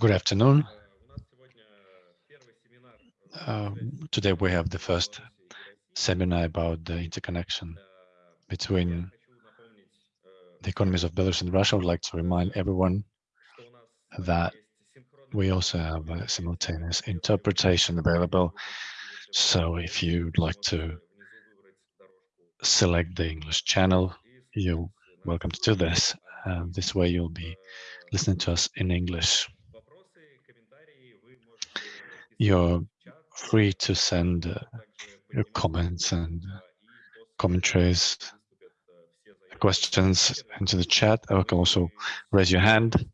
Good afternoon. Uh, today we have the first seminar about the interconnection between the economies of Belarus and Russia. I would like to remind everyone that we also have a simultaneous interpretation available. So if you'd like to select the English channel, you're welcome to do this. Uh, this way you'll be listening to us in English. You're free to send uh, your comments and commentaries, questions into the chat. You can also raise your hand.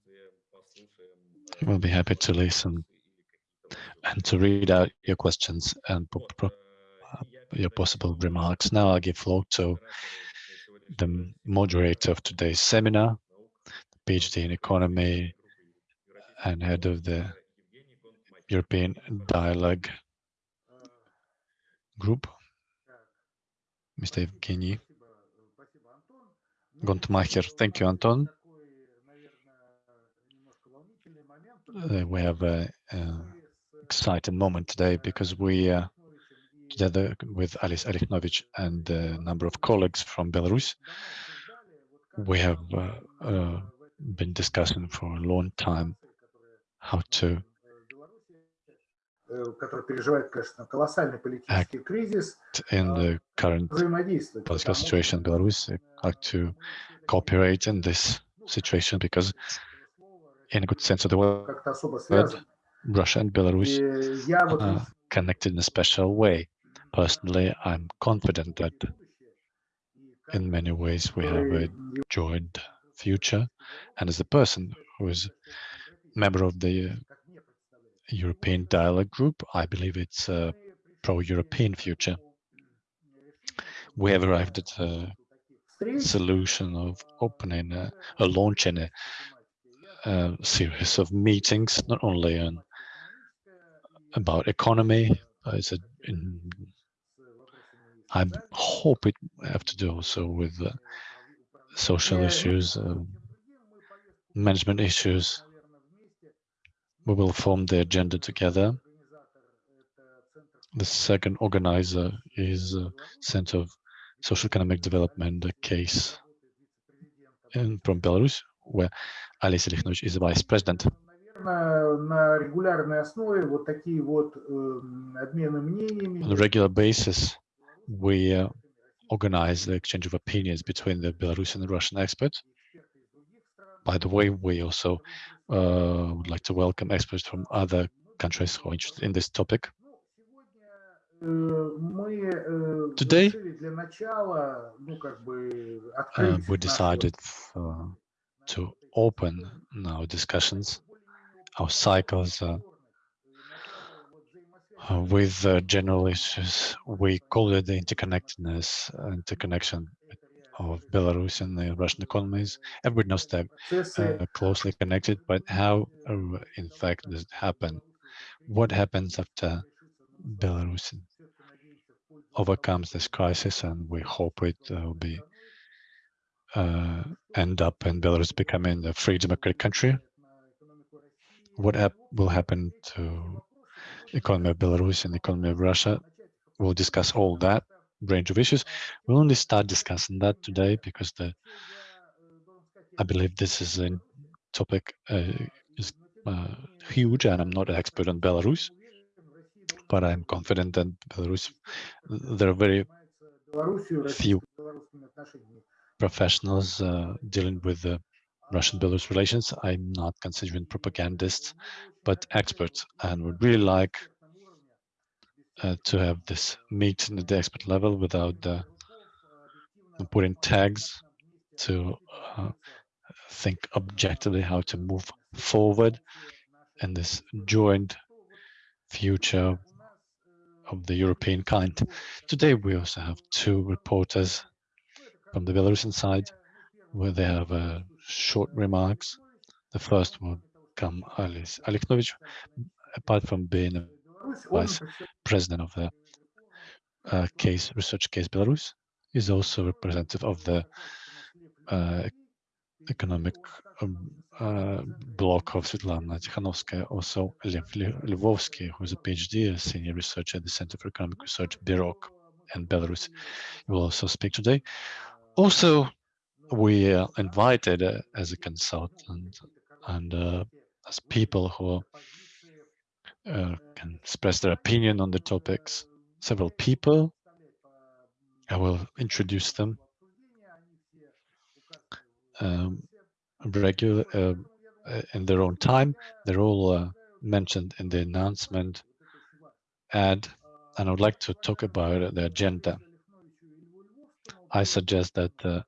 We'll be happy to listen and to read out your questions and your possible remarks. Now I'll give floor to the moderator of today's seminar, PhD in economy and head of the European Dialogue Group, Mr. Evgeny Gontmacher. Thank you, Anton. Uh, we have an exciting moment today because we, uh, together with Alice Alikhnovich and a number of colleagues from Belarus, we have uh, uh been discussing for a long time how to act in the current political situation in Belarus, like to cooperate in this situation because in a good sense of the word, Russia and Belarus are uh, connected in a special way. Personally, I'm confident that in many ways we have a joint future. And as a person who is member of the European Dialogue Group. I believe it's a pro-European future. We have arrived at a solution of opening, a, a launching a, a series of meetings, not only on about economy, but a, in, I hope it have to do also with uh, social issues, uh, management issues, we will form the agenda together. The second organizer is uh, Center of Social Economic Development, a case in, from Belarus, where Alice Likhnovich is the vice president. On a regular basis, we uh, organize the exchange of opinions between the Belarusian and Russian experts. By the way, we also uh, would like to welcome experts from other countries who are interested in this topic. Today, uh, we decided to open our discussions, our cycles uh, uh, with uh, general issues. We call it the interconnectedness, interconnection of Belarus and the Russian economies. Everybody knows they're uh, closely connected, but how, uh, in fact, does it happen? What happens after Belarus overcomes this crisis, and we hope it uh, will be uh, end up in Belarus becoming a free democratic country? What hap will happen to economy of Belarus and the economy of Russia? We'll discuss all that range of issues. We'll only start discussing that today because the I believe this is a topic uh, is uh, huge, and I'm not an expert on Belarus, but I'm confident that Belarus there are very few professionals uh, dealing with the Russian-Belarus relations. I'm not considering propagandists, but experts, and would really like uh, to have this meeting at the expert level without the, putting tags to uh, think objectively how to move forward in this joint future of the European kind. Today we also have two reporters from the Belarusian side where they have uh, short remarks. The first will come Alice Alikhnovich, apart from being a vice president of the uh, case research case Belarus, is also representative of the uh, economic um, uh, block of Svetlana Tikhanovskaya, also Lev Lvovsky, who is a PhD, a senior researcher at the Center for Economic Research, BEROC, in Belarus, He will also speak today. Also, we are invited uh, as a consultant and uh, as people who uh, can express their opinion on the topics. Several people, I will introduce them. Um, regular uh, uh, in their own time. They're all uh, mentioned in the announcement ad, and I would like to talk about the agenda. I suggest that uh,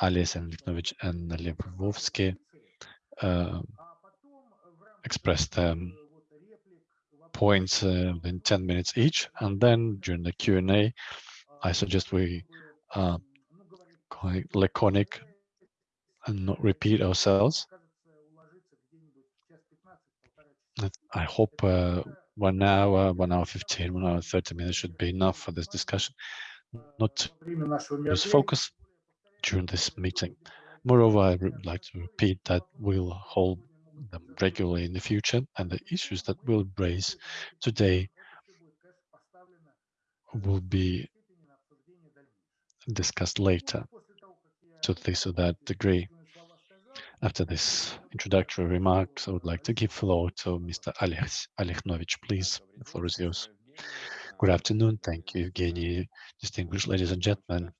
and Likhnovich and Lvovsky uh, expressed um, points uh, in 10 minutes each, and then during the Q&A, I suggest we uh, laconic and not repeat ourselves. I hope uh, one hour, one hour 15, one hour 30 minutes should be enough for this discussion, not lose focus during this meeting. Moreover, I would like to repeat that we'll hold them regularly in the future and the issues that we'll raise today will be discussed later to this or that degree. After this introductory remarks, I would like to give floor to Mr. Alex Alikhnovich, please. The floor is yours. Good afternoon. Thank you, Evgeny. Distinguished ladies and gentlemen,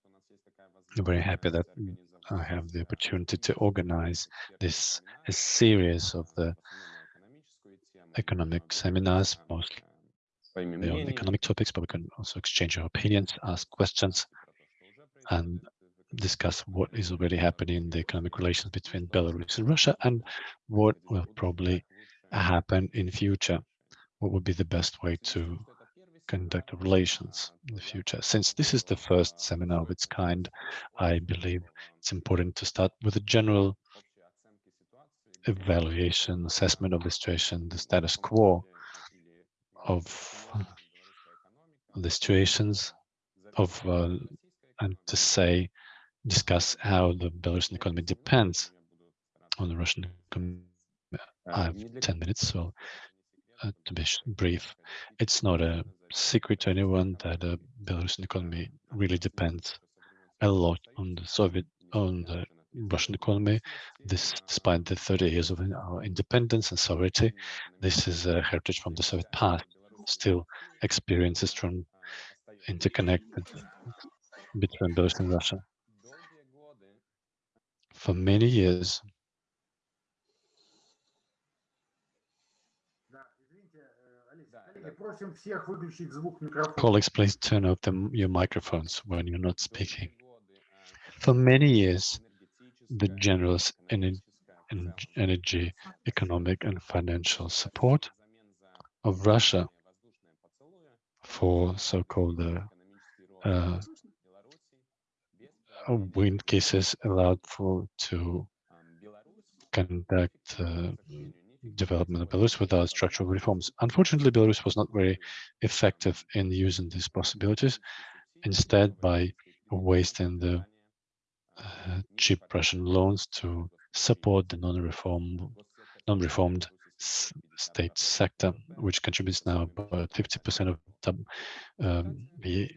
I'm very happy that I have the opportunity to organize this series of the economic seminars, mostly on economic topics, but we can also exchange our opinions, ask questions, and discuss what is already happening in the economic relations between Belarus and Russia and what will probably happen in future. What would be the best way to conduct relations in the future. Since this is the first seminar of its kind, I believe it's important to start with a general evaluation, assessment of the situation, the status quo of the situations of, uh, and to say discuss how the Belarusian economy depends on the Russian economy. I have 10 minutes, so uh, to be brief, it's not a secret to anyone that uh, the Belarusian economy really depends a lot on the Soviet, on the Russian economy. This, despite the 30 years of our independence and sovereignty, this is a heritage from the Soviet past. Still experiences from interconnected between Belarus and Russia for many years. Colleagues, please turn off the, your microphones when you're not speaking. For many years, the generous energy, economic and financial support of Russia for so-called uh, uh, wind cases allowed for to conduct uh, development of Belarus without structural reforms. Unfortunately, Belarus was not very effective in using these possibilities. Instead, by wasting the uh, cheap Russian loans to support the non-reformed non-reformed state sector, which contributes now about 50% of the, um, the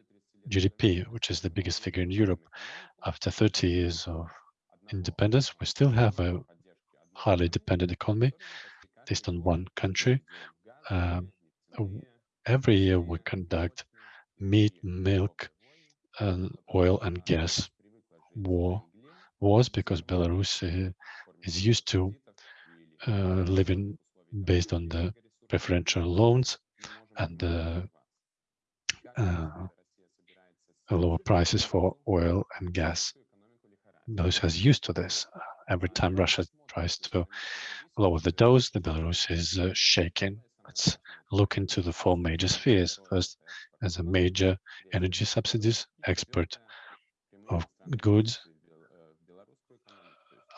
GDP, which is the biggest figure in Europe. After 30 years of independence, we still have a highly dependent economy based on one country. Um, every year we conduct meat, milk, and oil and gas war wars because Belarus uh, is used to uh, living based on the preferential loans and uh, lower prices for oil and gas. Belarus has used to this. Every time Russia tries to lower the dose, the Belarus is uh, shaking. Let's look into the four major spheres. First, as a major energy subsidies, export of goods,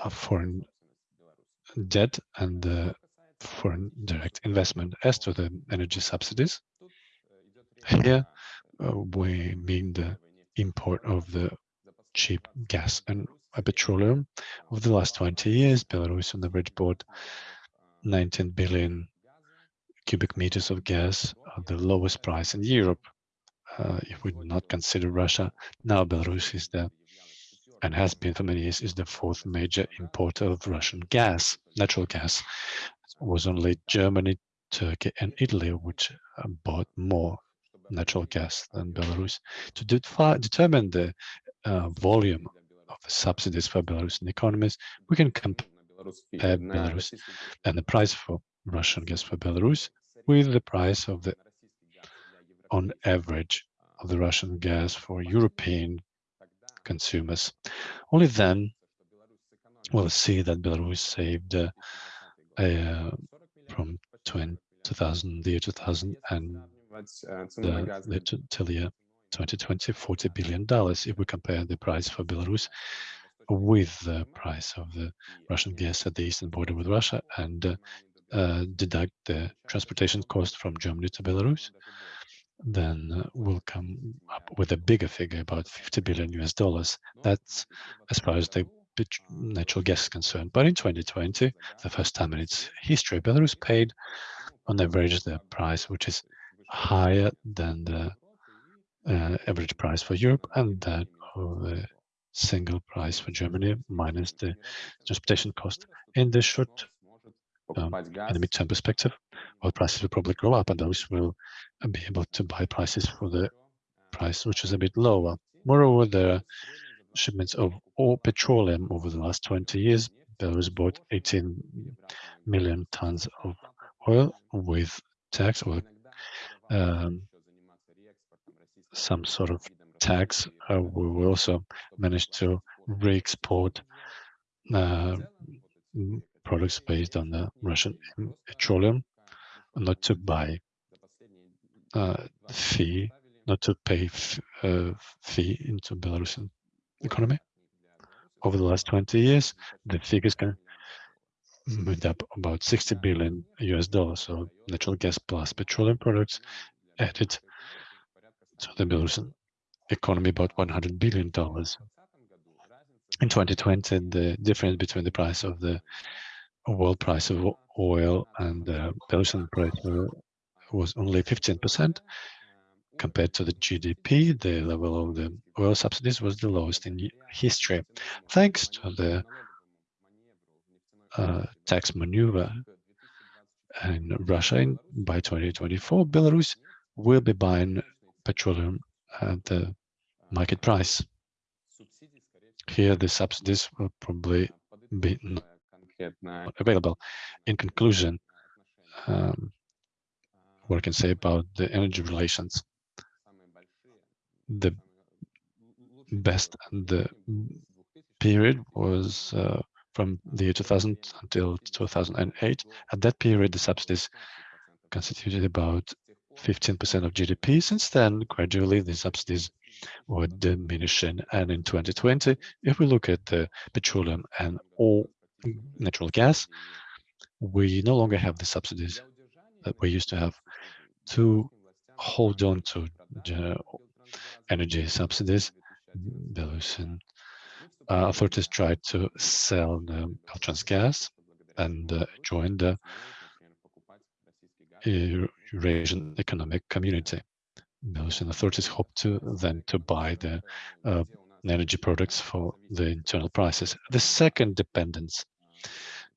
of foreign debt, and uh, foreign direct investment. As to the energy subsidies, here uh, we mean the import of the cheap gas and petroleum. Over the last 20 years, Belarus on average bought 19 billion cubic meters of gas at the lowest price in Europe. Uh, if we do not consider Russia, now Belarus is the, and has been for many years, is the fourth major importer of Russian gas, natural gas. It was only Germany, Turkey and Italy which uh, bought more natural gas than Belarus. To determine the uh, volume subsidies for Belarusian economies, we can compare Belarus and the price for Russian gas for Belarus with the price of the on average of the Russian gas for European consumers. Only then we'll see that Belarus saved uh, uh, from 20, 2000, the year 2000 and the, the, till the year 2020, 40 billion dollars if we compare the price for Belarus with the price of the Russian gas at the eastern border with Russia and uh, uh, deduct the transportation cost from Germany to Belarus, then uh, we'll come up with a bigger figure, about 50 billion US dollars. That's as far as the natural gas is concerned. But in 2020, the first time in its history, Belarus paid on average the price which is higher than the uh, average price for Europe and that of the single price for Germany minus the transportation cost. In the short um, in the midterm perspective, oil prices will probably go up and those will be able to buy prices for the price which is a bit lower. Moreover, the shipments of all petroleum over the last 20 years, Belarus bought 18 million tons of oil with tax or um, some sort of tax, uh, we will also manage to re-export uh, products based on the Russian petroleum, not to buy uh, fee, not to pay uh, fee into Belarusian economy. Over the last 20 years, the figures can made up about 60 billion US dollars, so natural gas plus petroleum products added to the Belarusian economy about 100 billion dollars. In 2020, the difference between the price of the world price of oil and the Belarusian price was only 15% compared to the GDP. The level of the oil subsidies was the lowest in history, thanks to the uh, tax maneuver in Russia. In, by 2024, Belarus will be buying petroleum at the market price. Here, the subsidies will probably be not available. In conclusion, um, what I can say about the energy relations, the best and the period was uh, from the year 2000 until 2008. At that period, the subsidies constituted about 15% of GDP. Since then, gradually, the subsidies were diminishing. And in 2020, if we look at the petroleum and all natural gas, we no longer have the subsidies that we used to have to hold on to energy subsidies. Belarusian uh, authorities tried to sell the gas and uh, join the Eurasian Economic Community. Belarusian authorities hope to then to buy the uh, energy products for the internal prices. The second dependence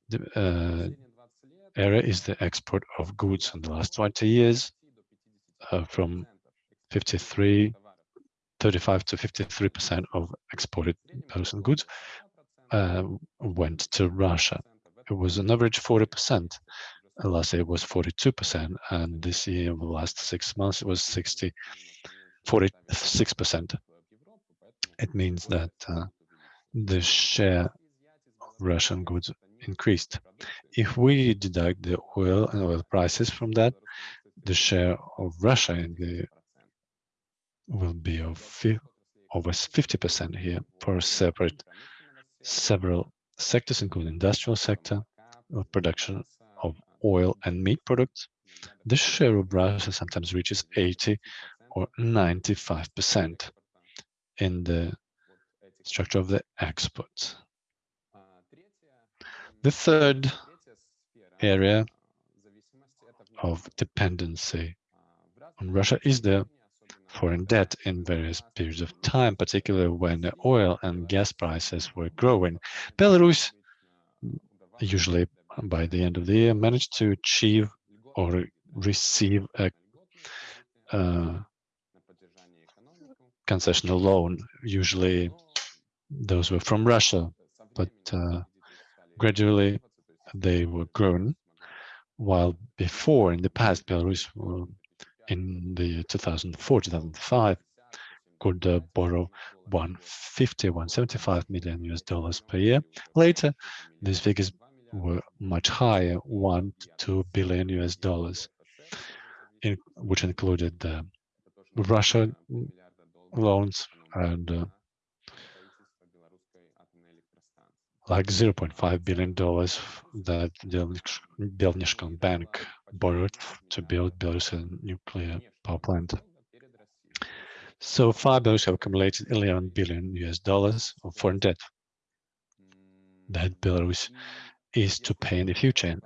the, uh, area is the export of goods in the last 20 years uh, from 53, 35 to 53% of exported Belarusian goods uh, went to Russia. It was an average 40% last year was 42%, and this year, over the last six months, it was 60, 46%. It means that uh, the share of Russian goods increased. If we deduct the oil and oil prices from that, the share of Russia in the will be of over 50% here for separate several sectors, including industrial sector, of production oil and meat products, the share of Russia sometimes reaches 80 or 95% in the structure of the exports. The third area of dependency on Russia is the foreign debt in various periods of time, particularly when the oil and gas prices were growing. Belarus, usually by the end of the year, managed to achieve or receive a uh, concessional loan. Usually those were from Russia, but uh, gradually they were grown, while before, in the past, Belarus in the 2004-2005 could uh, borrow 150, 175 million US dollars per year. Later, these figures were much higher, one to two billion US dollars, in, which included the Russia loans and uh, like 0.5 billion dollars that the Vnesheconombank borrowed to build Belarusian nuclear power plant. So far, Belarus have accumulated 11 billion US dollars of foreign debt that Belarus is to pay in the future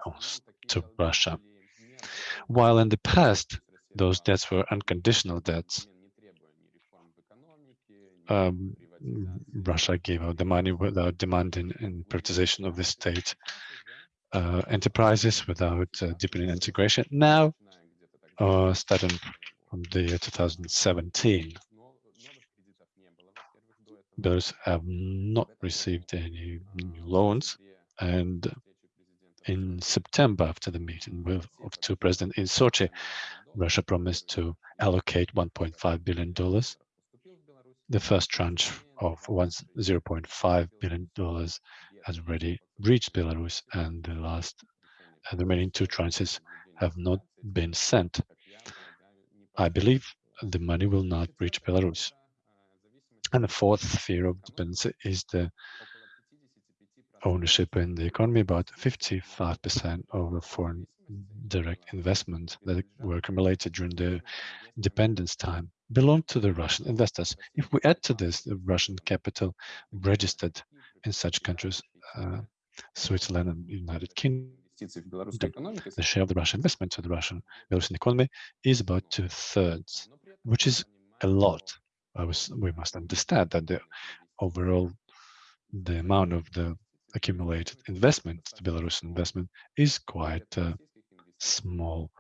to Russia. While in the past, those debts were unconditional debts, um, Russia gave out the money without demanding in privatization of the state uh, enterprises, without uh, deepening integration. Now, uh, starting from the year 2017, those have not received any new loans. And in September, after the meeting with, of two presidents in Sochi, Russia promised to allocate $1.5 billion. The first tranche of $0.5 billion has already reached Belarus, and the last, and the remaining two tranches have not been sent. I believe the money will not reach Belarus. And the fourth sphere of dependency is the ownership in the economy. About 55% of the foreign direct investment that were accumulated during the independence time belong to the Russian investors. If we add to this the Russian capital registered in such countries, uh, Switzerland and United Kingdom, the share of the Russian investment to the Russian Belarusian economy is about two thirds, which is a lot. Was, we must understand that the overall the amount of the accumulated investment, the Belarusian investment, is quite uh, small.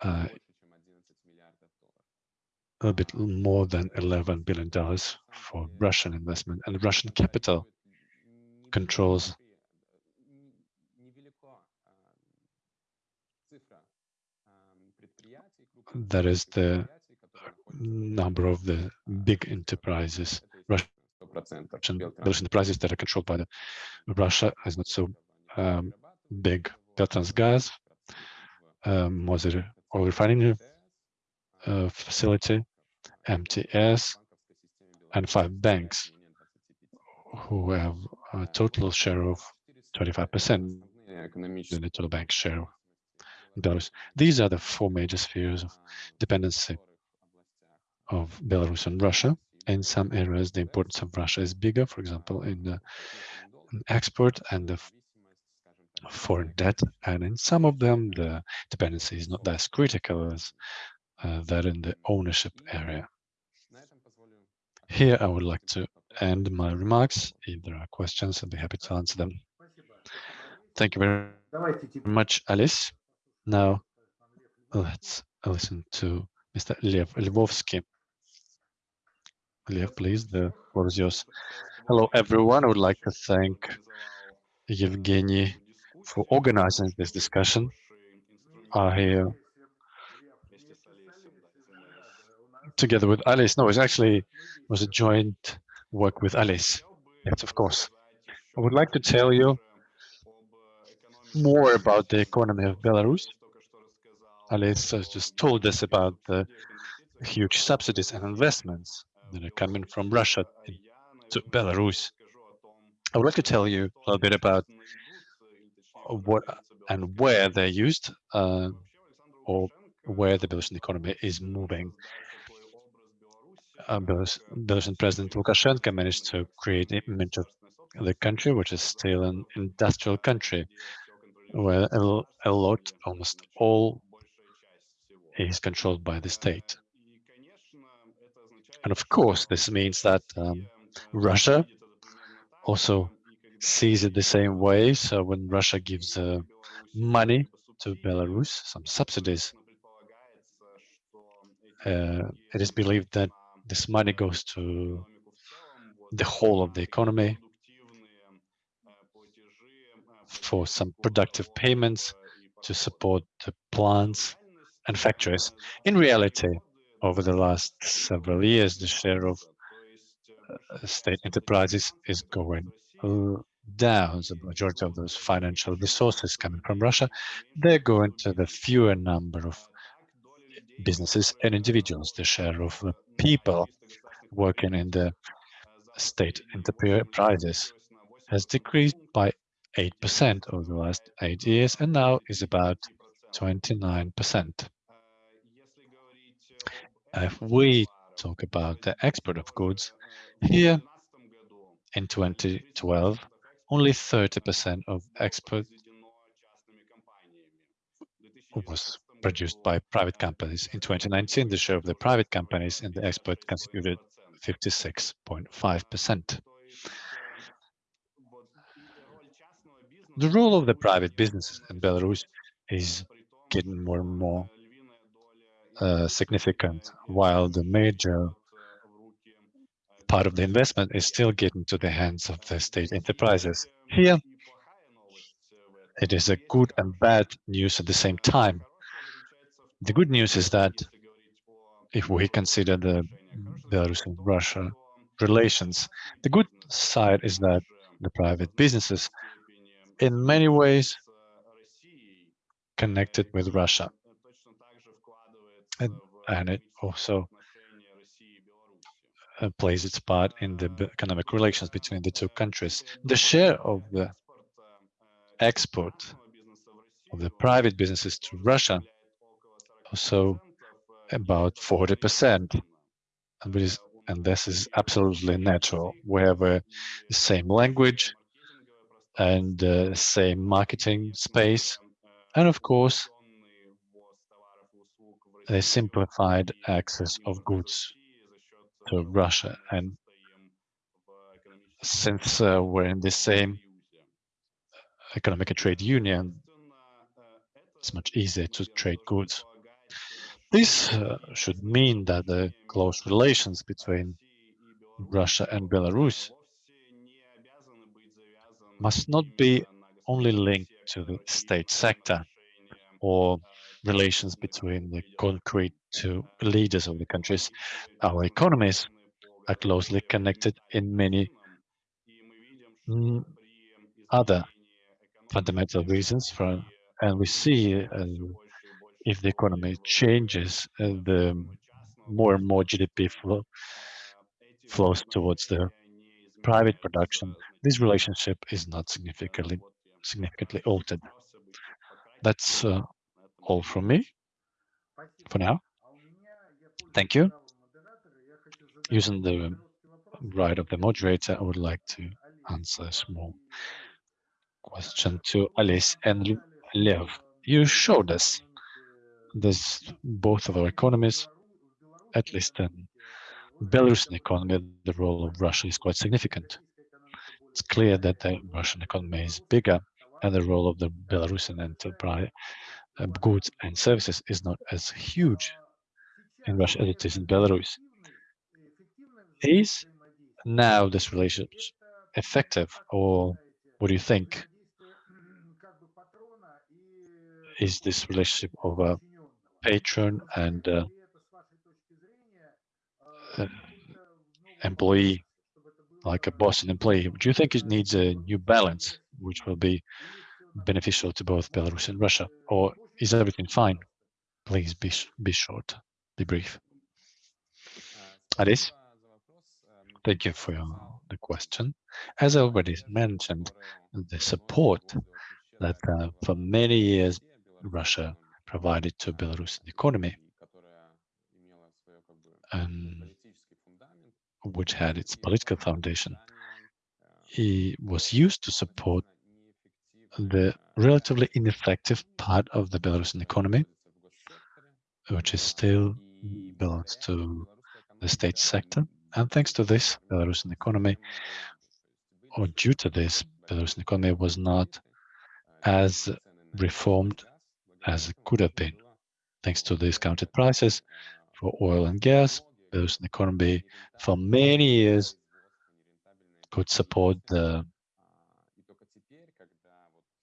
Uh, a bit more than $11 billion for Russian investment and Russian capital controls that is the number of the big enterprises Russian enterprises that are controlled by the Russia is not so um, big. Petrotransgaz, um, was oil refining uh, facility, MTS, and five banks who have a total share of 25% in the total bank share Belarus. These are the four major spheres of dependency of Belarus and Russia. In some areas, the importance of Russia is bigger, for example, in the export and the foreign debt. And in some of them, the dependency is not as critical as uh, that in the ownership area. Here, I would like to end my remarks. If there are questions, I'd be happy to answer them. Thank you very much, Alice. Now, let's listen to Mr. Lev Lvovsky. Please, the floor is yours. Hello, everyone. I would like to thank Evgeny for organizing this discussion. I uh, together with Alice. No, it actually was a joint work with Alice. Yes, of course. I would like to tell you more about the economy of Belarus. Alice has just told us about the huge subsidies and investments that are coming from Russia to Belarus. I would like to tell you a little bit about what and where they're used uh, or where the Belarusian economy is moving uh, Belarus, Belarusian President Lukashenko managed to create an image of the country, which is still an industrial country, where a, a lot, almost all, is controlled by the state. And of course, this means that um, Russia also sees it the same way. So when Russia gives uh, money to Belarus, some subsidies, uh, it is believed that this money goes to the whole of the economy for some productive payments to support the plants and factories. In reality, over the last several years, the share of uh, state enterprises is going uh, down. The majority of those financial resources coming from Russia, they're going to the fewer number of businesses and individuals. The share of people working in the state enterprises has decreased by 8% over the last eight years and now is about 29%. If we talk about the export of goods, here in 2012, only 30% of export was produced by private companies. In 2019, the share of the private companies in the export constituted 56.5%. The role of the private businesses in Belarus is getting more and more significant, while the major part of the investment is still getting to the hands of the state enterprises. Here, it is a good and bad news at the same time. The good news is that if we consider the Belarus and Russia relations, the good side is that the private businesses, in many ways, connected with Russia. And, and it also uh, plays its part in the economic relations between the two countries. The share of the export of the private businesses to Russia also about 40%. And, and this is absolutely natural. We have uh, the same language and uh, same marketing space. And of course, a simplified access of goods to Russia. And since uh, we're in the same economic and trade union, it's much easier to trade goods. This uh, should mean that the close relations between Russia and Belarus must not be only linked to the state sector or relations between the concrete two leaders of the countries. Our economies are closely connected in many other fundamental reasons and we see uh, if the economy changes, uh, the more and more GDP flow flows towards the private production, this relationship is not significantly significantly altered. That's uh, all from me for now. Thank you. Using the right of the moderator, I would like to answer a small question to Alice and Lev. You showed us this both of our economies, at least in Belarusian economy, the role of Russia is quite significant. It's clear that the Russian economy is bigger and the role of the Belarusian enterprise uh, goods and services is not as huge in Russia as it is in Belarus. Is now this relationship effective, or what do you think? Is this relationship of a patron and uh, uh, employee, like a boss and employee? Do you think it needs a new balance, which will be beneficial to both Belarus and Russia, or is everything fine? Please be be short, be brief. Alice, thank you for your, the question. As I already mentioned, the support that uh, for many years Russia provided to Belarusian economy and which had its political foundation, was used to support the relatively ineffective part of the Belarusian economy, which is still belongs to the state sector. And thanks to this, Belarusian economy, or due to this, Belarusian economy was not as reformed as it could have been. Thanks to discounted prices for oil and gas, Belarusian economy for many years could support the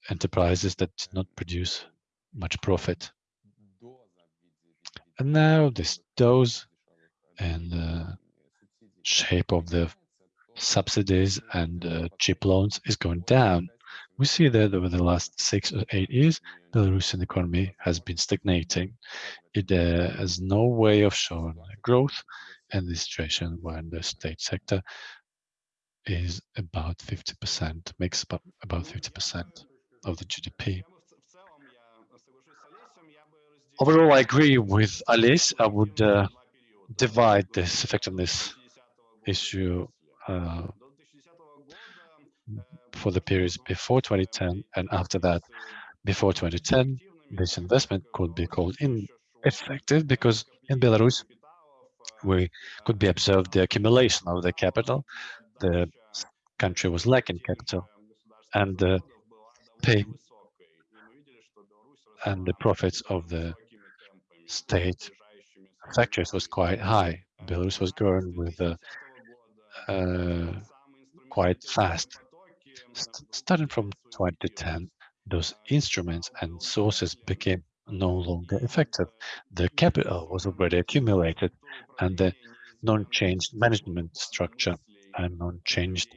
enterprises that did not produce much profit. And now this dose and the shape of the subsidies and uh, cheap loans is going down. We see that over the last six or eight years, the Belarusian economy has been stagnating. It uh, has no way of showing growth, and the situation when the state sector is about 50%, makes about, about 50% of the GDP. Overall, I agree with Alice. I would uh, divide this effectiveness issue uh, for the periods before 2010 and after that. Before 2010, this investment could be called ineffective because in Belarus, we could be observed the accumulation of the capital. The country was lacking capital and the pay and the profits of the state factories was quite high. Belarus was growing with uh, uh, quite fast. St starting from 2010, those instruments and sources became no longer effective. The capital was already accumulated and the non-changed management structure and non-changed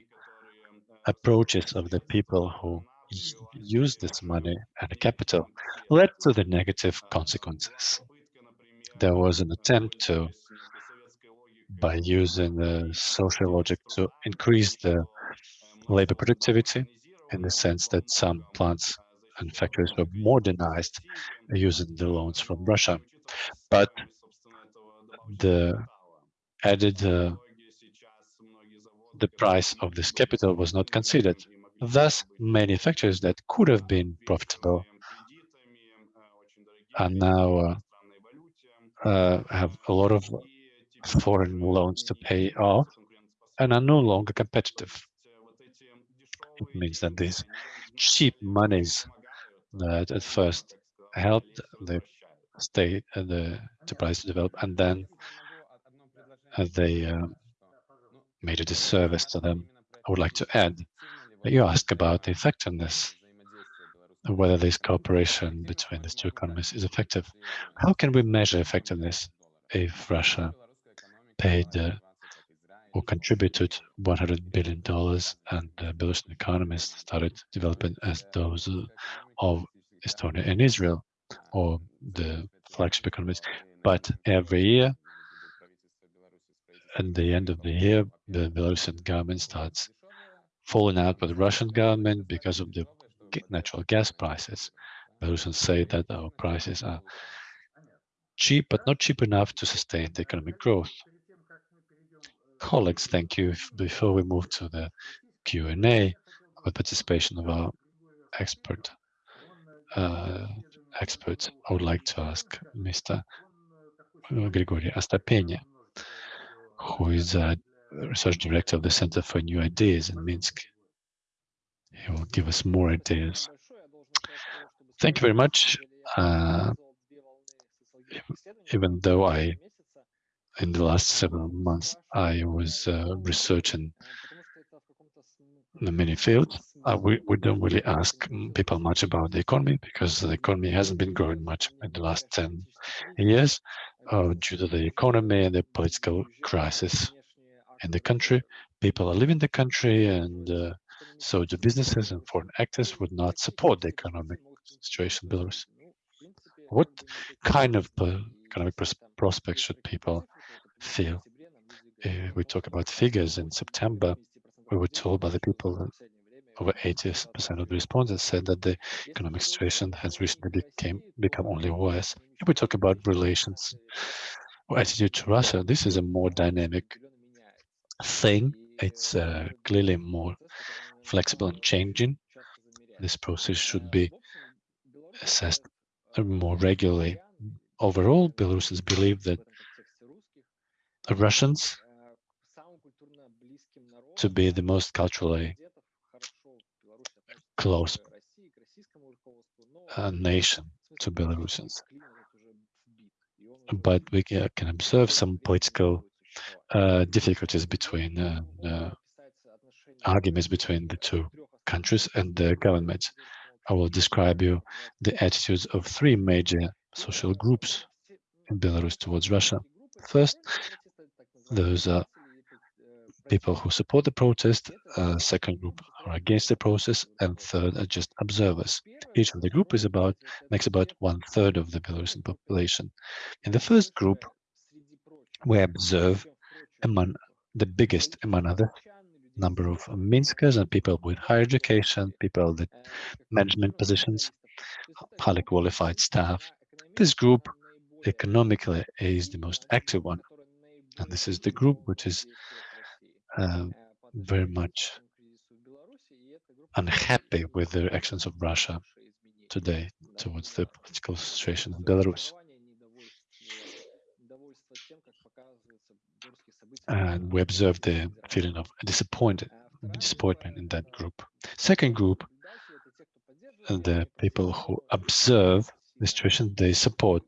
approaches of the people who use this money and capital led to the negative consequences. There was an attempt to, by using the social logic to increase the labor productivity in the sense that some plants and factories were modernized using the loans from Russia. But the added uh, the price of this capital was not considered. Thus, many factories that could have been profitable are now uh, uh, have a lot of foreign loans to pay off and are no longer competitive. It means that these cheap monies that at first helped the state and the enterprise to develop, and then uh, they uh, made a disservice to them. I would like to add that you ask about the effectiveness of whether this cooperation between these two economies is effective. How can we measure effectiveness if Russia paid uh, or contributed 100 billion dollars and the Belarusian economies started developing as those of Estonia and Israel or the flagship economies. But every year, at the end of the year, the Belarusian government starts falling out with the Russian government because of the natural gas prices. Belarusians say that our prices are cheap, but not cheap enough to sustain the economic growth. Colleagues, thank you. Before we move to the Q&A, with participation of our expert uh, experts, I would like to ask Mr. Grigory Astapenia, who is a research director of the Center for New Ideas in Minsk. He will give us more ideas. Thank you very much. Uh, even though I, in the last several months, I was uh, researching the many fields, uh, we, we don't really ask people much about the economy because the economy hasn't been growing much in the last 10 years uh, due to the economy and the political crisis in the country. People are leaving the country and uh, so the businesses and foreign actors would not support the economic situation in Belarus. What kind of economic pros prospects should people feel? Uh, we talk about figures in September. We were told by the people over 80% of the respondents said that the economic situation has recently became become only worse. If we talk about relations or attitude to Russia, this is a more dynamic thing. It's uh, clearly more flexible and changing. This process should be assessed more regularly. Overall, Belarusians believe that Russians to be the most culturally close uh, nation to Belarusians. But we can observe some political uh, difficulties between uh, uh, arguments between the two countries and the government. I will describe you the attitudes of three major social groups in Belarus towards Russia. First, those are people who support the protest, second group are against the process, and third are just observers. Each of the group is about makes about one third of the Belarusian population. In the first group, we observe among the biggest among other number of Minskers and people with higher education, people with management positions, highly qualified staff. This group economically is the most active one. And this is the group which is uh, very much unhappy with the actions of Russia today towards the political situation in Belarus. And we observe the feeling of disappointed, disappointment in that group. Second group, the people who observe the situation, they support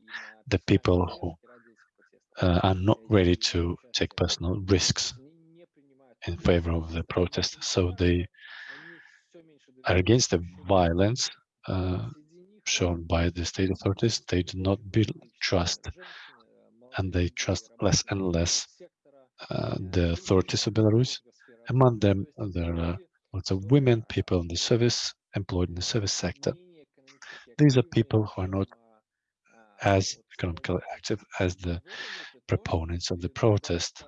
the people who uh, are not ready to take personal risks in favor of the protest. So they are against the violence uh, shown by the state authorities. They do not build trust and they trust less and less uh, the authorities of Belarus. Among them, there are lots of women, people in the service, employed in the service sector. These are people who are not as economically active as the proponents of the protest.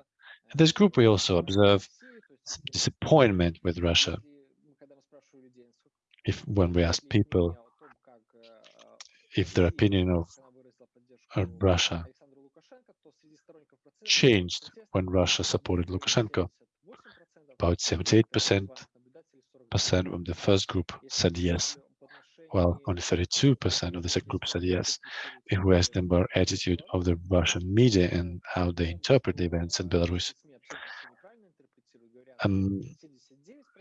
In this group, we also observe disappointment with Russia. If when we ask people if their opinion of, of Russia changed when Russia supported Lukashenko, about 78% of the first group said yes, while only 32% of the second group said yes. If we ask them about attitude of the Russian media and how they interpret the events in Belarus, um,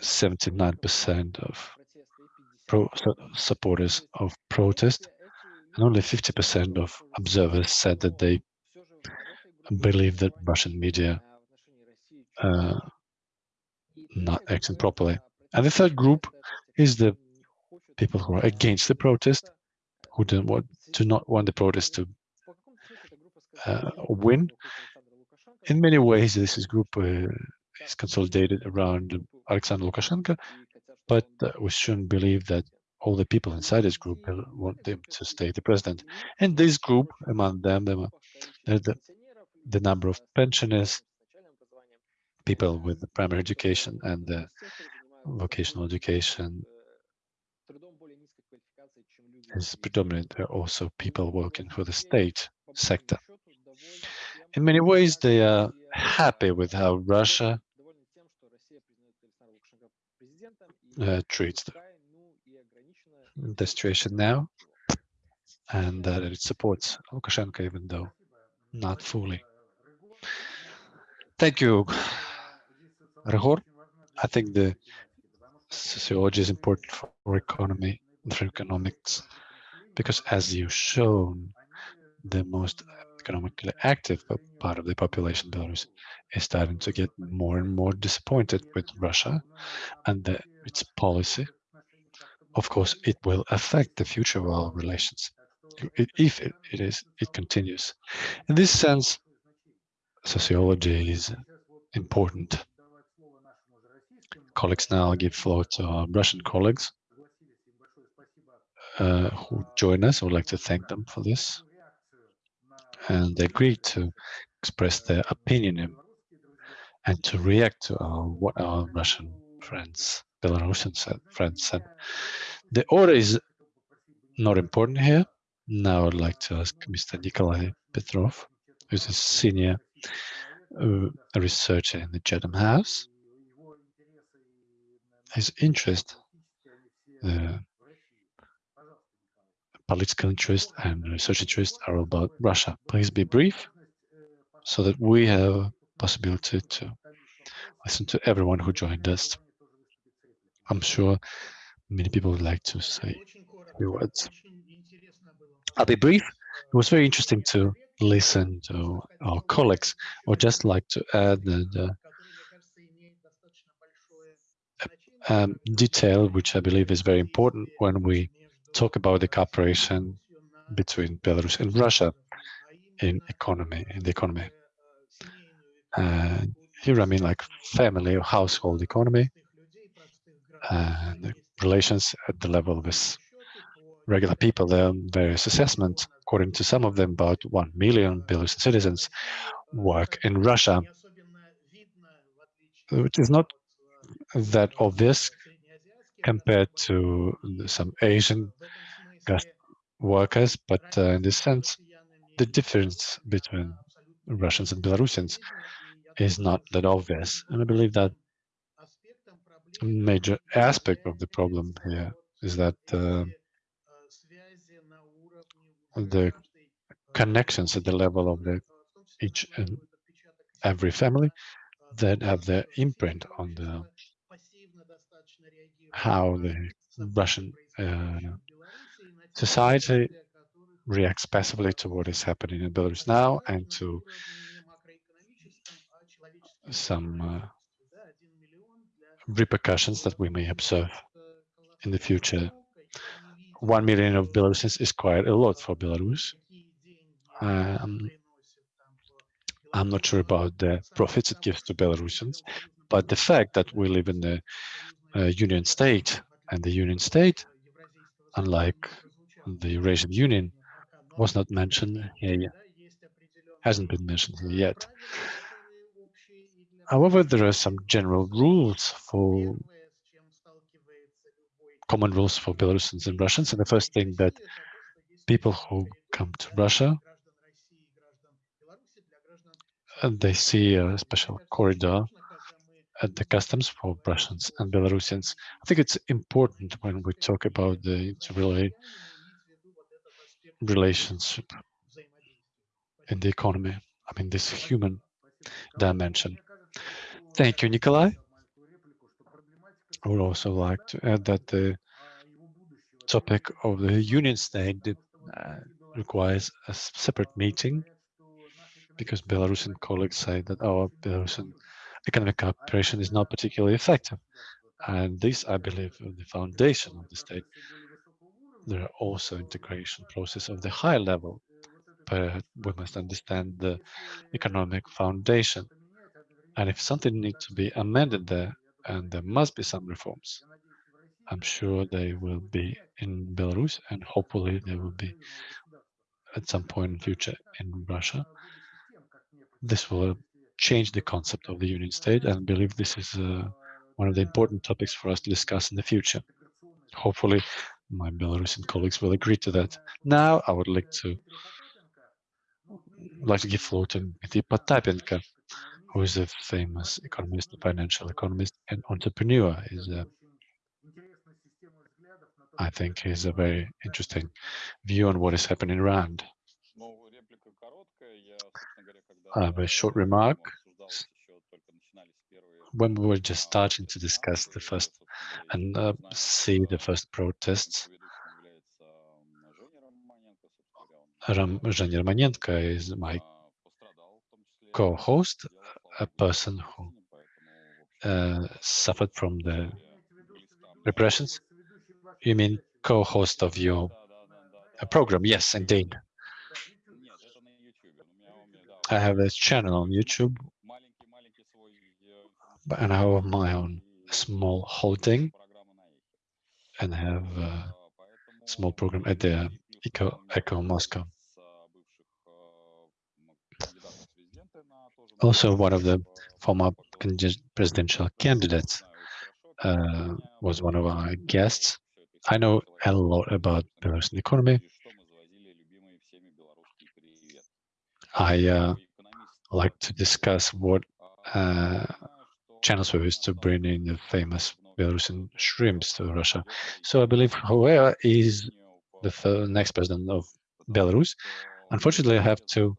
79% of pro supporters of protest and only 50% of observers said that they believe that Russian media uh, not acting properly. And the third group is the people who are against the protest, who do not want, do not want the protest to uh, win. In many ways, this is group uh, is consolidated around Alexander Lukashenko, but uh, we shouldn't believe that all the people inside this group want them to stay the president. And this group, among them, them the, the number of pensioners, people with the primary education and the vocational education is predominant. There are also people working for the state sector. In many ways, they are happy with how Russia uh, treats the, the situation now and that it supports Lukashenko, even though not fully. Thank you, Ryhor. I think the sociology is important for economy, for economics, because as you've shown, the most economically active part of the population, Belarus, is starting to get more and more disappointed with Russia and the, its policy. Of course, it will affect the future of our relations if it, it is, it continues. In this sense, sociology is important. Colleagues now I'll give floor to our Russian colleagues uh, who join us. I would like to thank them for this and they agreed to express their opinion and to react to our, what our Russian friends, Belarusian friends said. The order is not important here. Now I'd like to ask Mr. Nikolai Petrov, who's a senior uh, researcher in the Chatham House. His interest, the political interest and research interest are about Russia. Please be brief so that we have possibility to listen to everyone who joined us. I'm sure many people would like to say a few words. I'll be brief. It was very interesting to listen to our colleagues. I would just like to add that uh, um, detail, which I believe is very important when we talk about the cooperation between Belarus and Russia in economy, in the economy. Uh, here I mean like family or household economy and relations at the level of regular people. There are various assessments. According to some of them, about 1 million Belarusian citizens work in Russia, which is not that obvious compared to some Asian workers, but uh, in this sense, the difference between Russians and Belarusians is not that obvious. And I believe that a major aspect of the problem here is that uh, the connections at the level of the each and every family that have their imprint on the how the Russian uh, society reacts passively to what is happening in Belarus now and to some uh, repercussions that we may observe in the future. One million of Belarusians is quite a lot for Belarus. Um, I'm not sure about the profits it gives to Belarusians, but the fact that we live in the Uh, Union State and the Union State, unlike the Eurasian Union, was not mentioned here, hasn't been mentioned here yet. However, there are some general rules for common rules for Belarusians and Russians. And the first thing that people who come to Russia, and they see a special corridor at the customs for Russians and Belarusians. I think it's important when we talk about the relationship in the economy. I mean, this human dimension. Thank you, Nikolai. I would also like to add that the topic of the union state uh, requires a separate meeting because Belarusian colleagues say that our Belarusian economic cooperation is not particularly effective. And this, I believe, is the foundation of the state. There are also integration process of the high level, but we must understand the economic foundation and if something needs to be amended there, and there must be some reforms, I'm sure they will be in Belarus, and hopefully they will be at some point in future in Russia. This will change the concept of the Union State, and believe this is uh, one of the important topics for us to discuss in the future. Hopefully, my Belarusian colleagues will agree to that. Now, I would like to like to give floor to Dmitry Potapenko, who is a famous economist, financial economist, and entrepreneur. Is a, I think, is a very interesting view on what is happening around. I have a short remark. When we were just starting to discuss the first and uh, see the first protests, Ram Zhenya is my co-host a person who uh, suffered from the repressions? You mean co-host of your uh, program? Yes, indeed. I have a channel on YouTube, and I have my own small holding, and have a small program at the Echo, Echo Moscow. also one of the former presidential candidates uh, was one of our guests. I know a lot about Belarusian economy. I uh, like to discuss what uh, channels we used to bring in the famous Belarusian shrimps to Russia. So I believe whoever is the next president of Belarus, unfortunately, I have to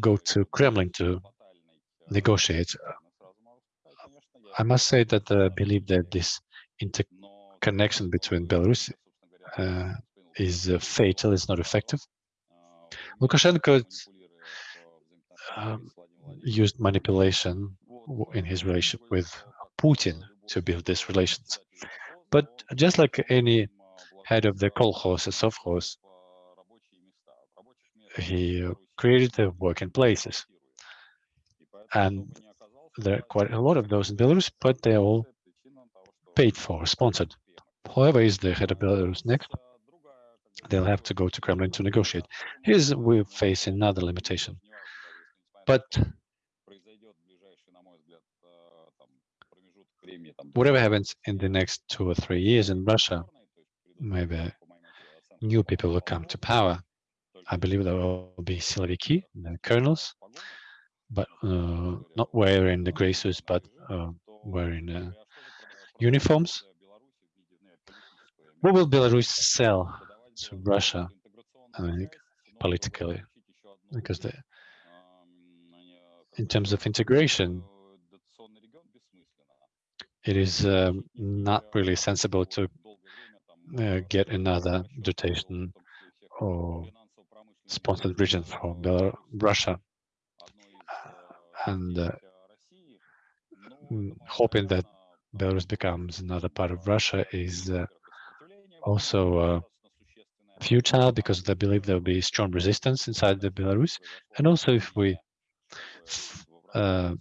go to Kremlin to negotiate. I must say that I believe that this interconnection between Belarus uh, is uh, fatal, it's not effective. Lukashenko um, used manipulation in his relationship with Putin to build these relations. But just like any head of the kolkhoz, a sovkhoz, he created the working places. And there are quite a lot of those in Belarus, but they're all paid for, sponsored. Whoever is the head of Belarus next, they'll have to go to Kremlin to negotiate. Here's we face another limitation. But whatever happens in the next two or three years in Russia, maybe new people will come to power. I believe there will be Siloviki, the colonels, but uh, not wearing the gray suits, but uh, wearing uh, uniforms. What will Belarus sell to Russia, I politically? Because the, in terms of integration, it is um, not really sensible to uh, get another dotation or sponsored region from Russia and uh, mm, hoping that Belarus becomes another part of Russia is uh, also uh, futile because they believe there will be strong resistance inside the Belarus. And also if we uh,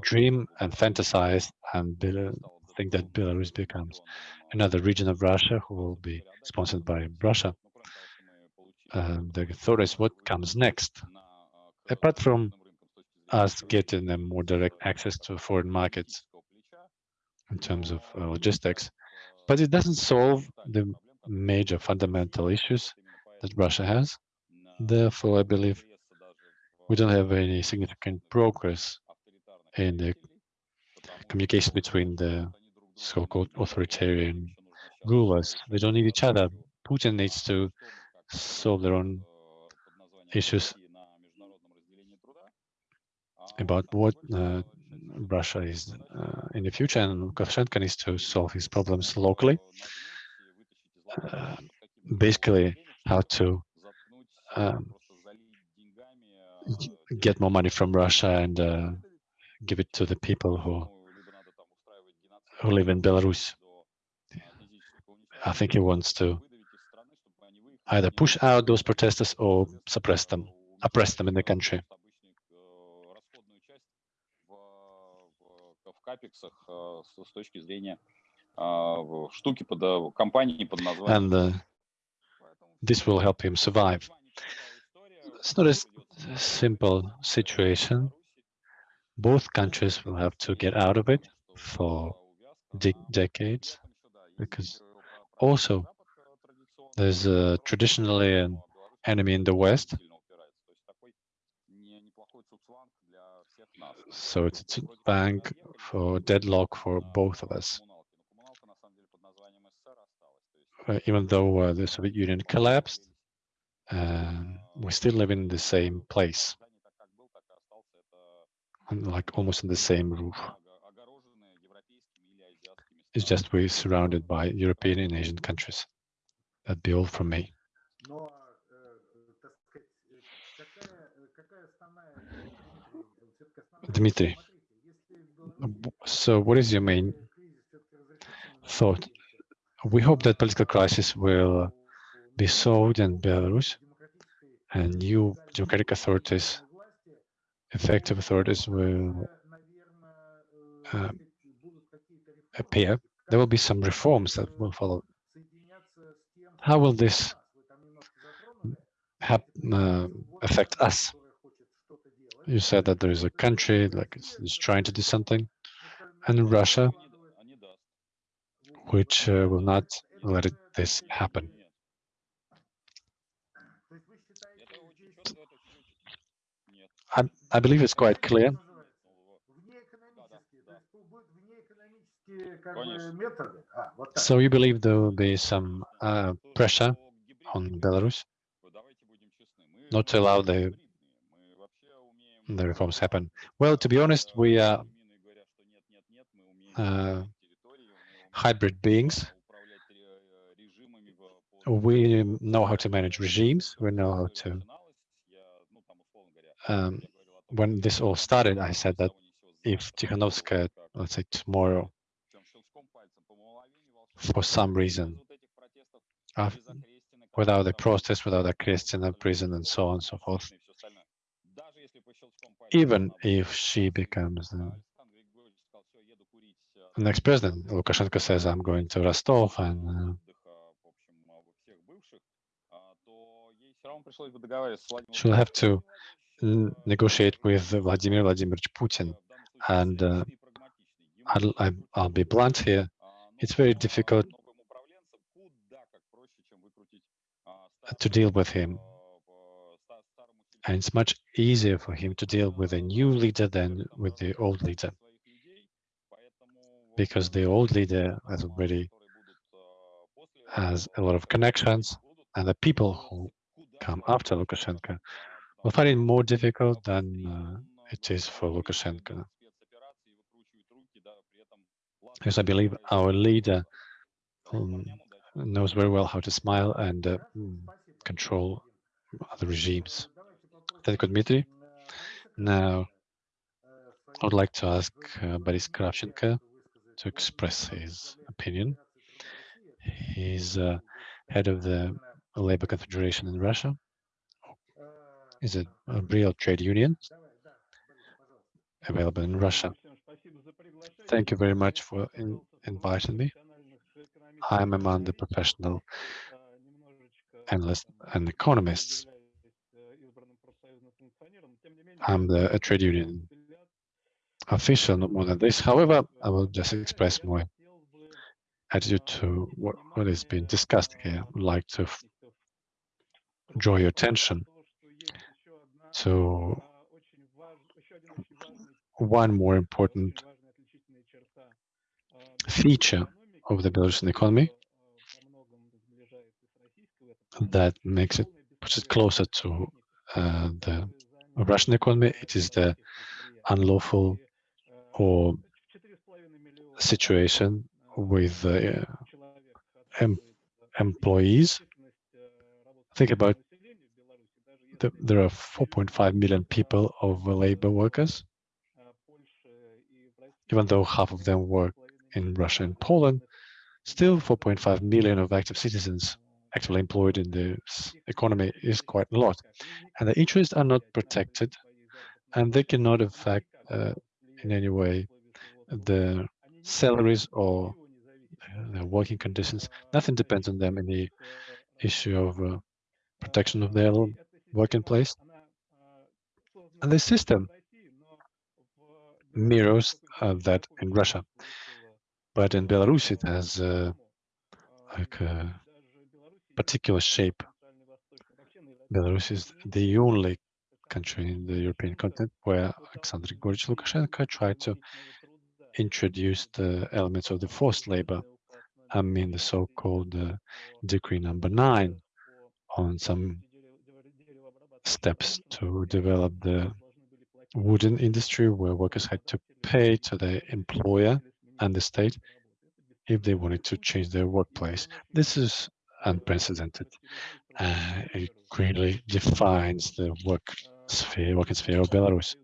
dream and fantasize and think that Belarus becomes another region of Russia who will be sponsored by Russia. Um, the thought is what comes next. Apart from us getting them more direct access to foreign markets in terms of uh, logistics, but it doesn't solve the major fundamental issues that Russia has. Therefore, I believe we don't have any significant progress in the communication between the so-called authoritarian rulers. They don't need each other. Putin needs to solve their own issues about what uh, Russia is uh, in the future, and Lukashenko needs to solve his problems locally. Uh, basically, how to um, get more money from Russia and uh, give it to the people who who live in Belarus. I think he wants to either push out those protesters or suppress them, oppress them in the country. And uh, this will help him survive. It's not a simple situation. Both countries will have to get out of it for de decades, because also there's uh, traditionally an enemy in the West. So it's a bank for deadlock for both of us. Uh, even though uh, the Soviet Union collapsed, uh, we still live in the same place, like almost in the same roof. It's just we're surrounded by European and Asian countries. That'd be all from me. Dmitry, so what is your main thought? We hope that political crisis will be solved in Belarus and new democratic authorities, effective authorities will uh, appear, there will be some reforms that will follow. How will this uh, affect us? You said that there is a country like it's, it's trying to do something, and Russia, which uh, will not let it, this happen. I, I believe it's quite clear. So you believe there will be some uh, pressure on Belarus not to allow the the reforms happen? Well, to be honest, we are uh, hybrid beings. We know how to manage regimes. We know how to. Um, when this all started, I said that if Tikhanovskaya, let's say tomorrow, for some reason, uh, without a protest, without a Christian prison, and so on and so forth, even if she becomes the next president, Lukashenko says, I'm going to Rostov and uh, she'll have to negotiate with Vladimir Vladimirovich Putin. And uh, I'll, I'll be blunt here, it's very difficult to deal with him. And it's much easier for him to deal with a new leader than with the old leader. Because the old leader has already has a lot of connections, and the people who come after Lukashenko will find it more difficult than uh, it is for Lukashenko. Because I believe our leader um, knows very well how to smile and uh, control other regimes. Thank you, Dmitry. Now, I would like to ask uh, Boris Kravchenko to express his opinion. He's uh, head of the Labor Confederation in Russia. Is a, a real trade union available in Russia. Thank you very much for in, inviting me. I'm among the professional analysts and economists. I'm the a trade union official, not more than this. However, I will just express my attitude to what, what is being discussed here. I would like to draw your attention to one more important feature of the Belarusian economy that makes it puts it closer to uh, the Russian economy. It is the unlawful or situation with uh, em employees. Think about the, there are 4.5 million people of labor workers, even though half of them work in Russia and Poland, still 4.5 million of active citizens actively employed in the economy is quite a lot. And the interests are not protected and they cannot affect uh, in any way the salaries or the working conditions. Nothing depends on them in the issue of uh, protection of their working place. And the system mirrors uh, that in Russia. But in Belarus, it has uh, like a particular shape. Belarus is the only country in the European continent where Alexander Grigoryevich Lukashenko tried to introduce the elements of the forced labor. I mean the so-called uh, decree number nine on some steps to develop the wooden industry where workers had to pay to the employer and the state if they wanted to change their workplace. This is unprecedented. Uh, it greatly defines the work sphere, working sphere of Belarus.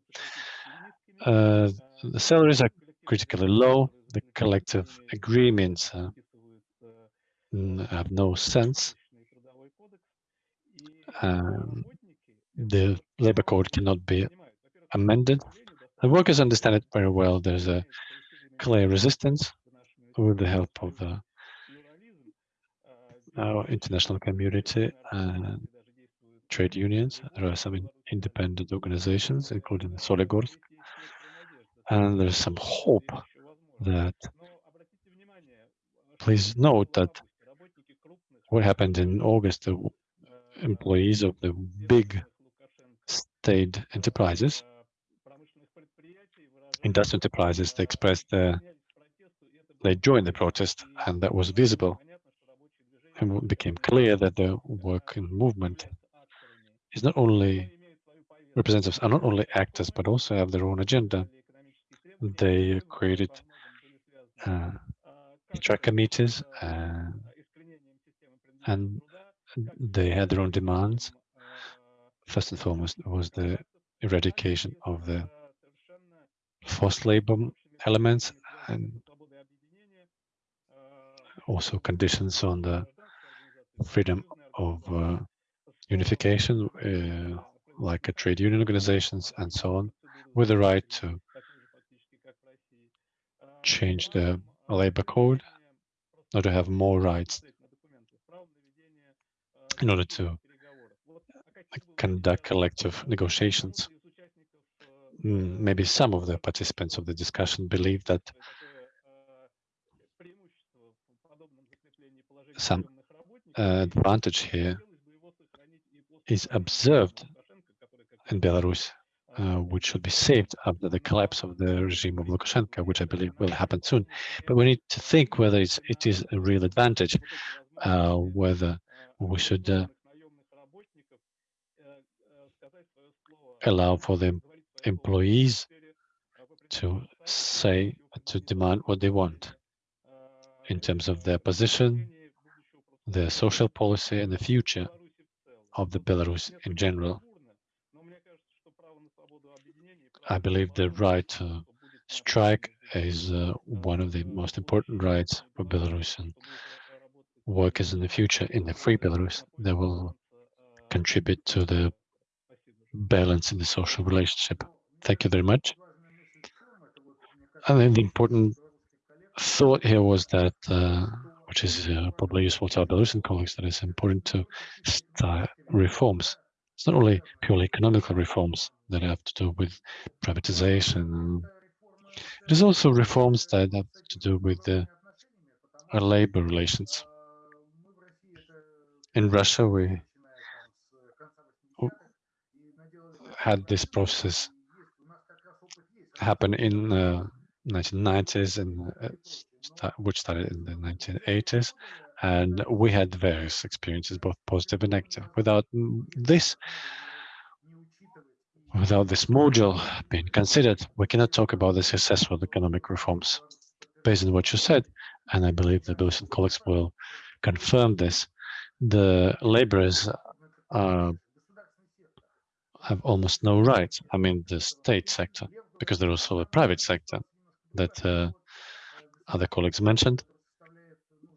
Uh, the salaries are critically low. The collective agreements uh, have no sense. Um, the labor code cannot be amended. The workers understand it very well. There's a clear resistance with the help of the, our international community and trade unions. There are some independent organizations, including the Soligorsk, and there's some hope that please note that what happened in August, the employees of the big state enterprises, industrial enterprises, they expressed their, they joined the protest, and that was visible. And it became clear that the working movement is not only representatives are not only actors but also have their own agenda. They created uh, track committees uh, and they had their own demands. First and foremost was the eradication of the forced labor elements and also conditions on the freedom of uh, unification, uh, like trade union organizations and so on, with the right to change the labor code, or to have more rights in order to conduct collective negotiations. Mm, maybe some of the participants of the discussion believe that some uh, advantage here is observed in Belarus, uh, which should be saved after the collapse of the regime of Lukashenko, which I believe will happen soon. But we need to think whether it's, it is a real advantage, uh, whether we should uh, allow for the employees to say, to demand what they want in terms of their position, their social policy, and the future of the Belarus in general. I believe the right to strike is uh, one of the most important rights for Belarusian workers in the future in the free Belarus. They will contribute to the balance in the social relationship. Thank you very much. And then the important thought here was that, uh, which is uh, probably useful to our Belarusian colleagues, that it's important to start reforms. It's not only purely economical reforms that have to do with privatization. It is also reforms that have to do with the uh, labor relations. In Russia, we had this process happen in uh, 1990s and uh, start, which started in the 1980s and we had various experiences both positive and negative without this without this module being considered we cannot talk about the successful economic reforms based on what you said and i believe the Belarusian colleagues will confirm this the laborers uh, have almost no rights i mean the state sector because there's also a private sector that uh, other colleagues mentioned.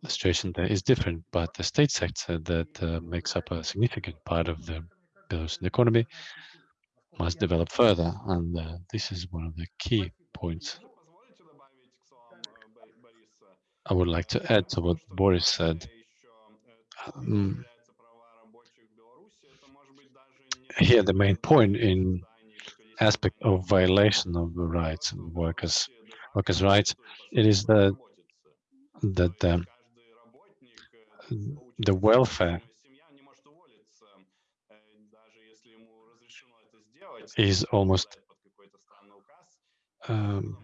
The situation there is different, but the state sector that uh, makes up a significant part of the Belarusian economy must develop further, and uh, this is one of the key points. I would like to add to what Boris said. Um, here, the main point in aspect of violation of the rights of workers workers' rights, it is the that the, the welfare is almost um,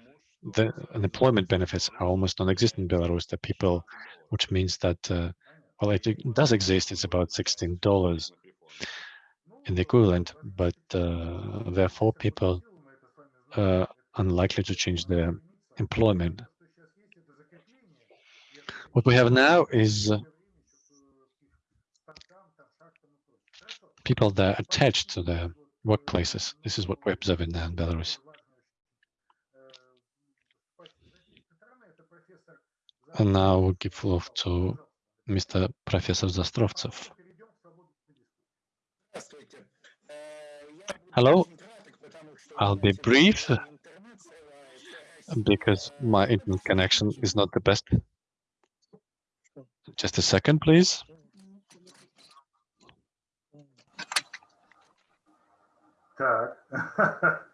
the unemployment benefits are almost non-existent in Belarus. The people, which means that uh, well, it does exist. It's about sixteen dollars in the equivalent, but uh, therefore people uh, unlikely to change their employment. What we have now is people that are attached to their workplaces. This is what we're observing now in uh, Belarus. And now we'll give floor to Mr. Professor Zastrovtsev. Hello, I'll be brief because my internet connection is not the best. Just a second, please.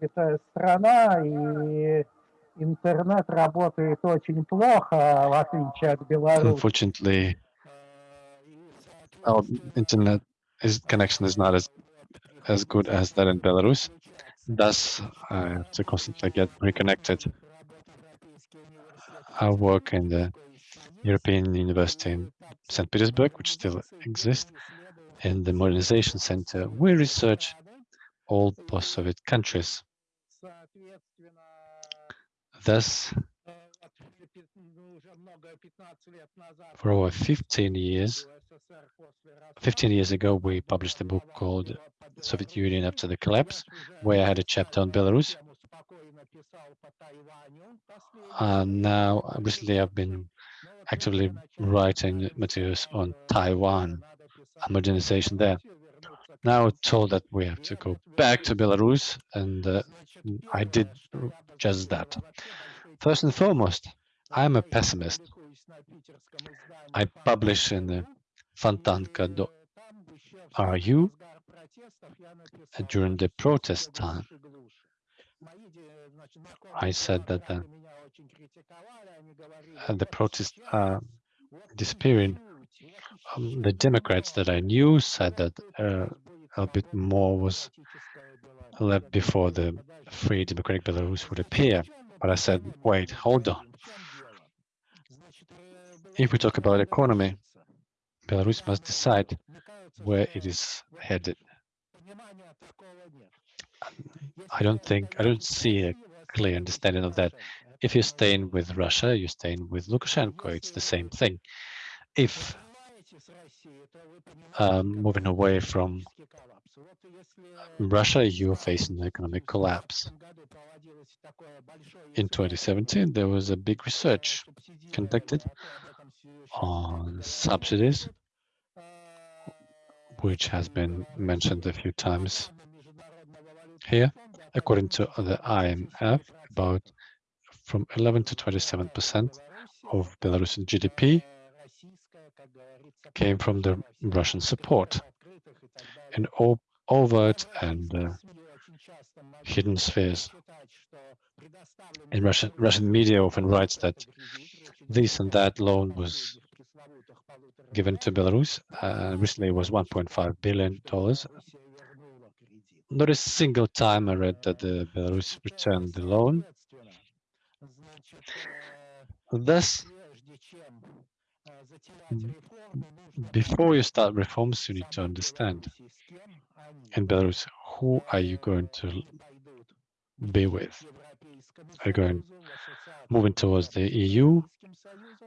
Это страна, и интернет работает очень плохо, в отличие от Беларуси. Unfortunately, our internet is, connection is not as as good as that in Belarus. Thus, I have to constantly get reconnected. I work in the European University in St. Petersburg, which still exists, in the Modernization Center. We research all post-Soviet countries. Thus, for over 15 years, 15 years ago, we published a book called Soviet Union After the Collapse, where I had a chapter on Belarus. And now, recently, I've been actively writing materials on Taiwan and modernization there. Now told that we have to go back to Belarus, and uh, I did just that. First and foremost, I'm a pessimist. I publish in the Fontanka.ru during the protest time. I said that uh, the protests are disappearing. Um, the Democrats that I knew said that uh, a bit more was left before the free democratic Belarus would appear. But I said, wait, hold on. If we talk about economy, Belarus must decide where it is headed. I don't think, I don't see a clear understanding of that. If you're staying with Russia, you're staying with Lukashenko, it's the same thing. If um, moving away from Russia, you're facing economic collapse. In 2017, there was a big research conducted on subsidies, which has been mentioned a few times here. According to the IMF, about from 11 to 27 percent of Belarusian GDP came from the Russian support. In overt and uh, hidden spheres. In Russian, Russian media often writes that this and that loan was given to Belarus. Uh, recently, it was 1.5 billion dollars. Not a single time I read that the Belarus returned the loan. Thus, Mm-hmm. before you start reforms, you need to understand in Belarus, who are you going to be with? Are you going moving towards the EU,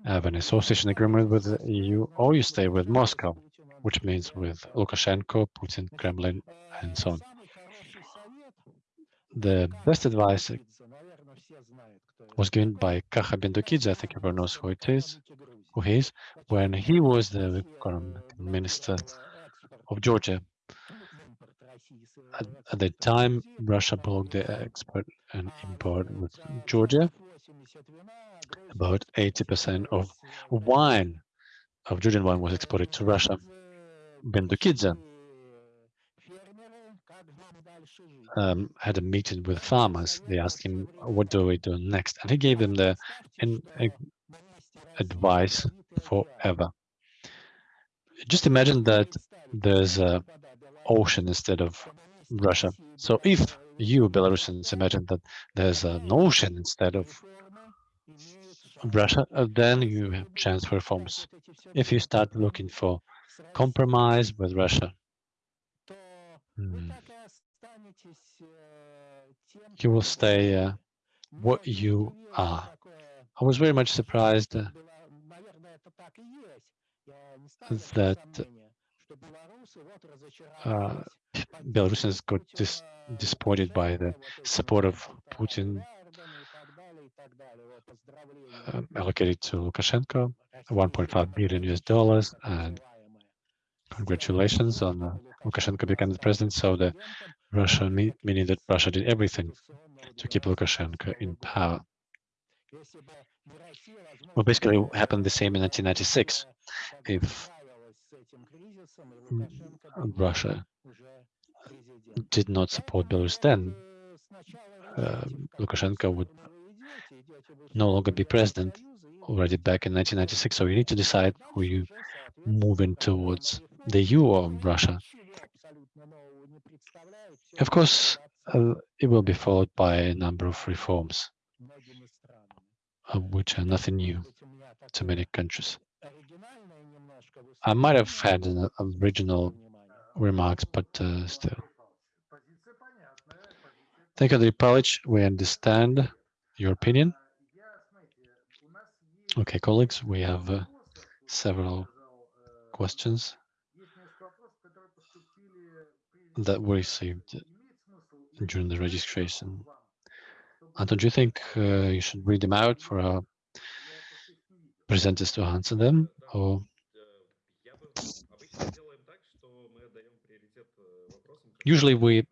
have an association agreement with the EU, or you stay with Moscow, which means with Lukashenko, Putin, Kremlin, and so on. The best advice was given by Kakha Bendukidze, I think everyone knows who it is, he when he was the current minister of Georgia. At, at the time, Russia blocked the export and import with Georgia. About 80% of wine, of Georgian wine, was exported to Russia. Bendukidze um, had a meeting with farmers. They asked him, what do we do next? And he gave them the in, in, advice forever. Just imagine that there's a ocean instead of Russia. So if you Belarusians imagine that there's an ocean instead of Russia, uh, then you have chance for reforms. If you start looking for compromise with Russia, hmm, you will stay uh, what you are. I was very much surprised uh, that uh, Belarusians got dis disappointed by the support of Putin uh, allocated to Lukashenko, 1.5 billion US dollars, and congratulations on uh, Lukashenko becoming the president. So the Russia, meaning that Russia did everything to keep Lukashenko in power. Well, basically, happened the same in 1996. If Russia did not support Belarus then, uh, Lukashenko would no longer be president already back in 1996. So you need to decide who you moving towards the EU or Russia. Of course, uh, it will be followed by a number of reforms, which are nothing new to many countries. I might have had an uh, original remarks, but uh, still. Thank you, Andriy Palic. We understand your opinion. Okay, colleagues, we have uh, several questions that were received during the registration. Uh, Anton, do you think uh, you should read them out for our presenters to answer them? Or? Usually we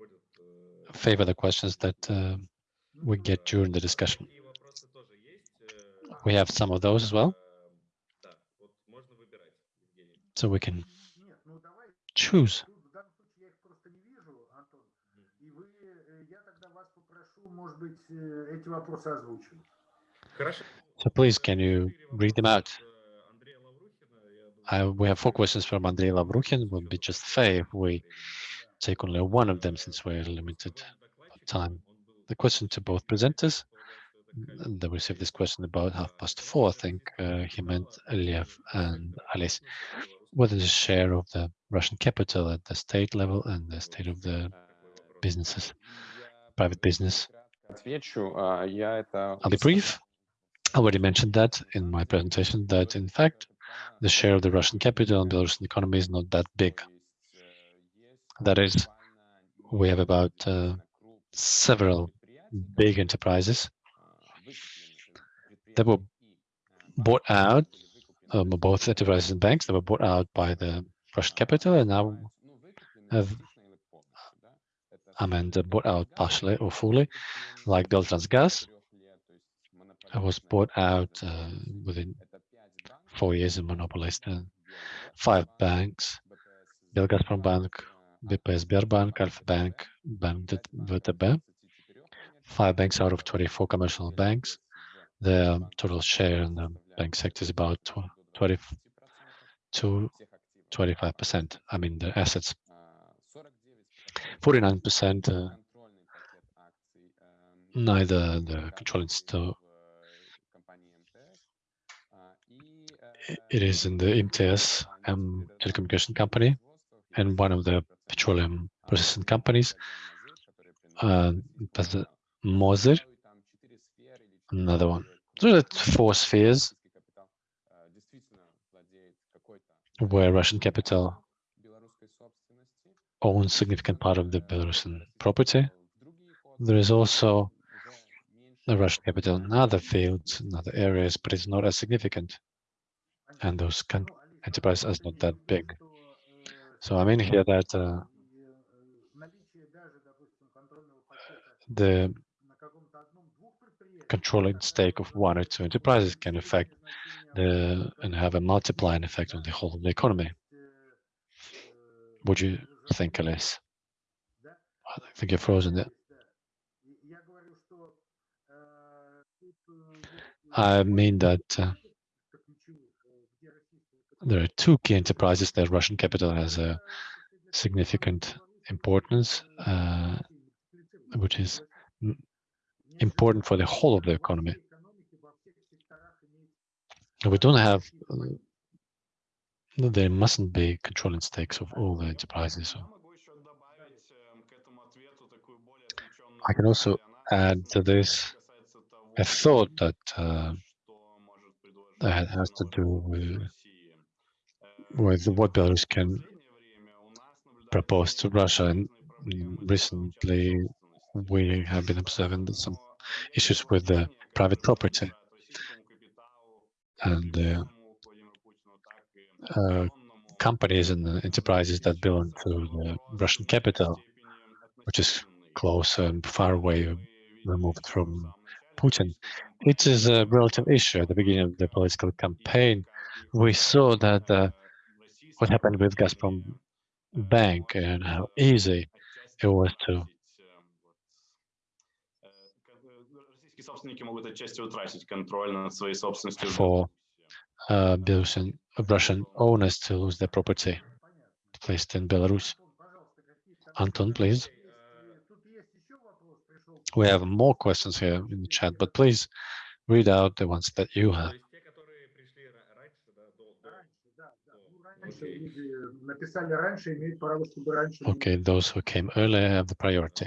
favor the questions that uh, we get during the discussion. We have some of those as well. So we can choose. So please, can you read them out? I, we have four questions from Andrei Lavruchin. It would be just fair if we take only one of them since we're limited time. The question to both presenters. They received this question about half past four, I think uh, he meant Eliev and Ales. What is the share of the Russian capital at the state level and the state of the businesses, private business? I'll be brief. I already mentioned that in my presentation, that in fact, the share of the Russian capital in Belarusian economy is not that big. That is, we have about uh, several big enterprises that were bought out, um, both enterprises and banks that were bought out by the Russian capital and now have uh, bought out partially or fully, like Beltransgaz. I was bought out uh, within four years and monopolized uh, five banks, Belgazprom Bank, BPS Sberbank, Alfa Bank, Bank VTB, five banks out of 24 commercial banks. The um, total share in the bank sector is about tw- 20 to 25%. I mean, the assets, 49%, uh, neither the controlling store, it is in the MTS um, telecommunication company and one of the petroleum processing companies, uh, Mozyr, another one. So that's four spheres where Russian capital own significant part of the Belarusian property. There is also the Russian capital in other fields, in other areas, but it's not as significant. And those enterprises are not that big. So I mean here that uh, the controlling stake of one or two enterprises can affect the and have a multiplying effect on the whole of the economy. Would you I think, Ales. I don't think you're frozen yet. I mean that uh, there are two key enterprises that Russian capital has a significant importance, uh, which is important for the whole of the economy. We don't have uh, there mustn't be controlling stakes of all the enterprises. I can also add to this a thought that uh, that has to do with with what Belarus can propose to Russia. And recently, we have been observing some issues with the private property and. Uh, uh, companies and enterprises that belong to the Russian capital, which is close and far away, removed from Putin. It is a relative issue at the beginning of the political campaign. We saw that uh, what happened with Gazprom Bank and how easy it was to for uh, Belarusian Russian owners to lose their property placed in Belarus. Anton, please. We have more questions here in the chat, but please read out the ones that you have. Okay, those who came earlier have the priority.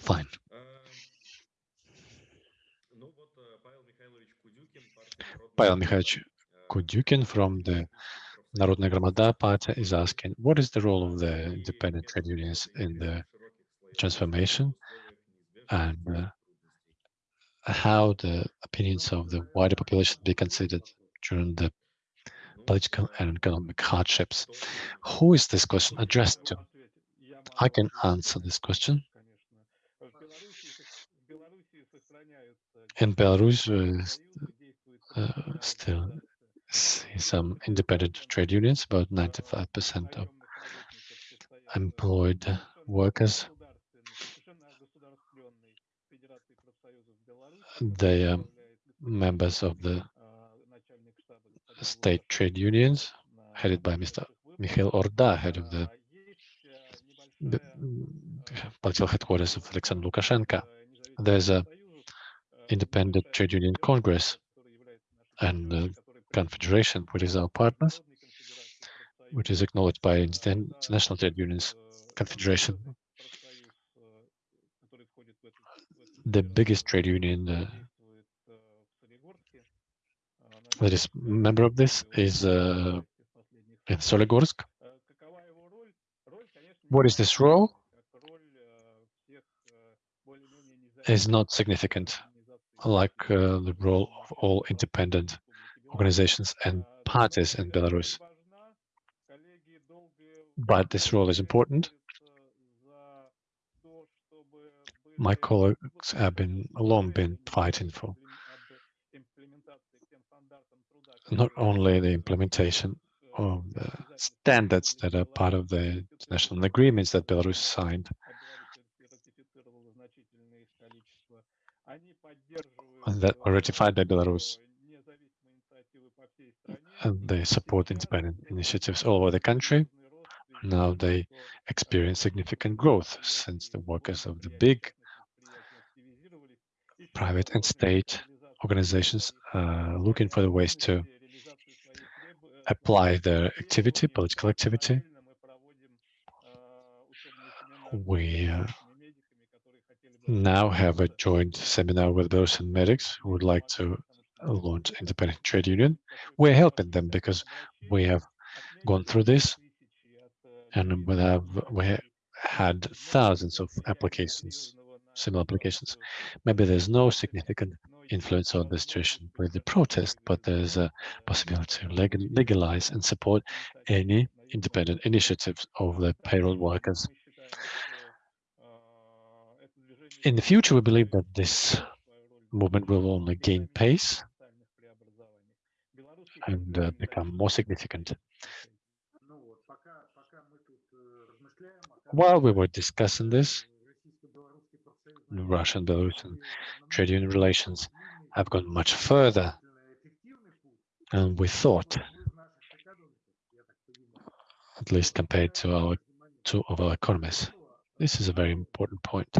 Fine. Pavel Mihaich Kudyukin from the Narodna Gramada party is asking, what is the role of the independent trade unions in the transformation and uh, how the opinions of the wider population be considered during the political and economic hardships. Who is this question addressed to? I can answer this question. In Belarus, uh, uh, still see some independent trade unions, about 95% of employed workers. They are members of the state trade unions, headed by Mr. Mikhail Orda, head of the the, political headquarters of Alexander Lukashenko. There's a independent trade union congress and uh, confederation, which is our partners, which is acknowledged by Inter- International Trade Unions Confederation. The biggest trade union uh, that is member of this is uh, in Soligorsk. What is this role? Is not significant, like uh, the role of all independent organizations and parties in Belarus. But this role is important. My colleagues have been long been fighting for not only the implementation of the standards that are part of the international agreements that Belarus signed, that were ratified by Belarus. And they support independent initiatives all over the country. Now they experience significant growth since the workers of the big private and state organizations are looking for the ways to apply their activity, political activity. We uh, now have a joint seminar with Belarusian medics who would like to uh, launch independent trade union. We're helping them because we have gone through this and we have we had thousands of applications, similar applications. Maybe there's no significant influence on the situation with the protest, but there's a possibility to legalize and support any independent initiatives of the payroll workers in the future, we believe that this movement will only gain pace and uh, become more significant. While we were discussing this, Russian Belarusian trade union relations have gone much further than we thought, at least compared to our two of our economies. This is a very important point.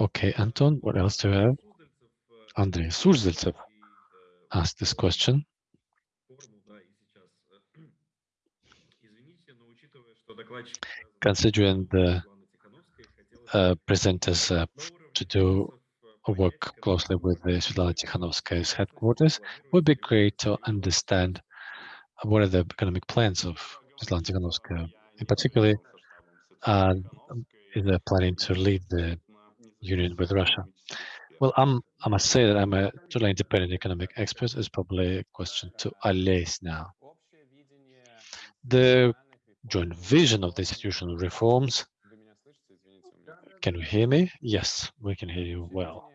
Okay, Anton, what else do you have? Andrei Surzaltsev asked this question. Considering the uh, presenters uh, to do work closely with the Svetlana Tikhanovskaya's headquarters, would be great to understand what are the economic plans of Svetlana Tikhanovskaya. In particular, uh, is planning to lead the union with Russia? Well, I'm, I must say that I'm a totally independent economic expert. It's probably a question to Ales now. The joint vision of the institutional reforms. Can you hear me? Yes, we can hear you well.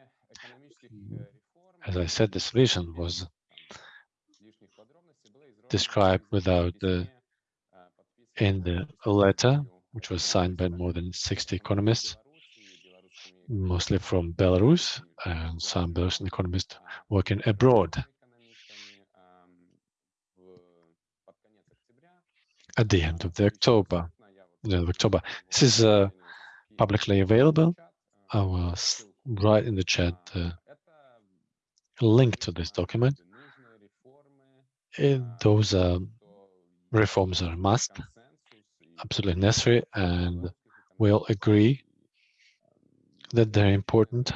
As I said, this vision was described without the in the letter, which was signed by more than 60 economists, mostly from Belarus and some Belarusian economists working abroad. At the end of the October, the end of October, this is uh, publicly available. I will write in the chat the link to this document. Those uh, reforms are a must, absolutely necessary, and we all agree that they're important.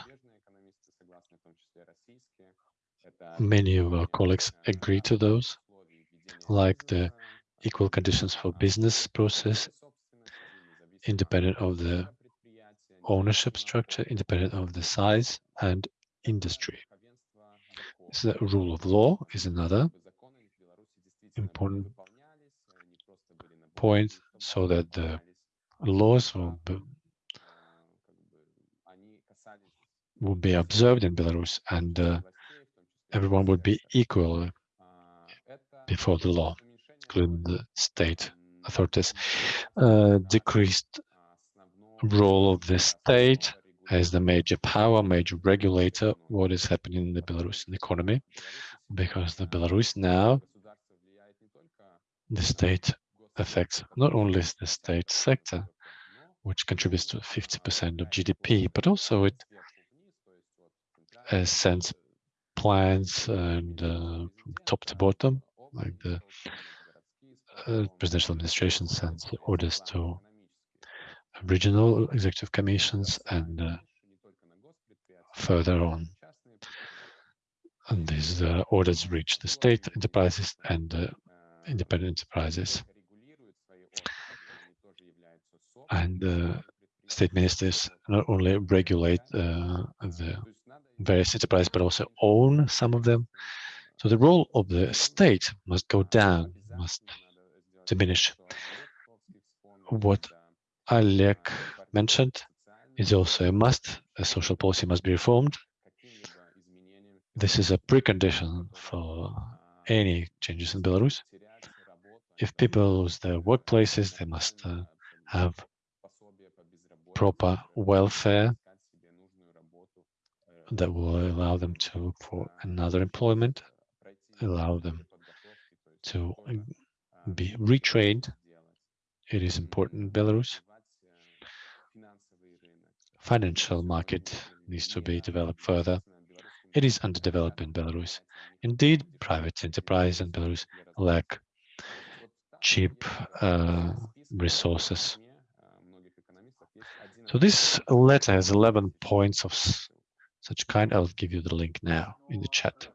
Many of our colleagues agree to those, like the equal conditions for business process, independent of the ownership structure, independent of the size and industry. So the rule of law is another important point, so that the laws will will be observed in Belarus and uh, everyone would be equal before the law, including the state authorities. Uh, decreased role of the state as the major power, major regulator, what is happening in the Belarusian economy, because the Belarus now, the state affects not only the state sector, which contributes to 50% of GDP, but also it uh, sends plans and uh, from top to bottom, like the uh, presidential administration sends orders to regional executive commissions and further on. And these uh, orders reach the state enterprises and uh, independent enterprises. And uh, state ministers not only regulate the various enterprises, but also own some of them. So the role of the state must go down, must diminish. What Oleg mentioned is also a must. A social policy must be reformed. This is a precondition for any changes in Belarus. If people lose their workplaces, they must uh, have proper welfare that will allow them to look for another employment, allow them to uh, be retrained. It is important in Belarus. Financial market needs to be developed further. It is underdeveloped in Belarus. Indeed, private enterprise in Belarus lack cheap uh, resources. So this letter has 11 points of such kind. I'll give you the link now in the chat.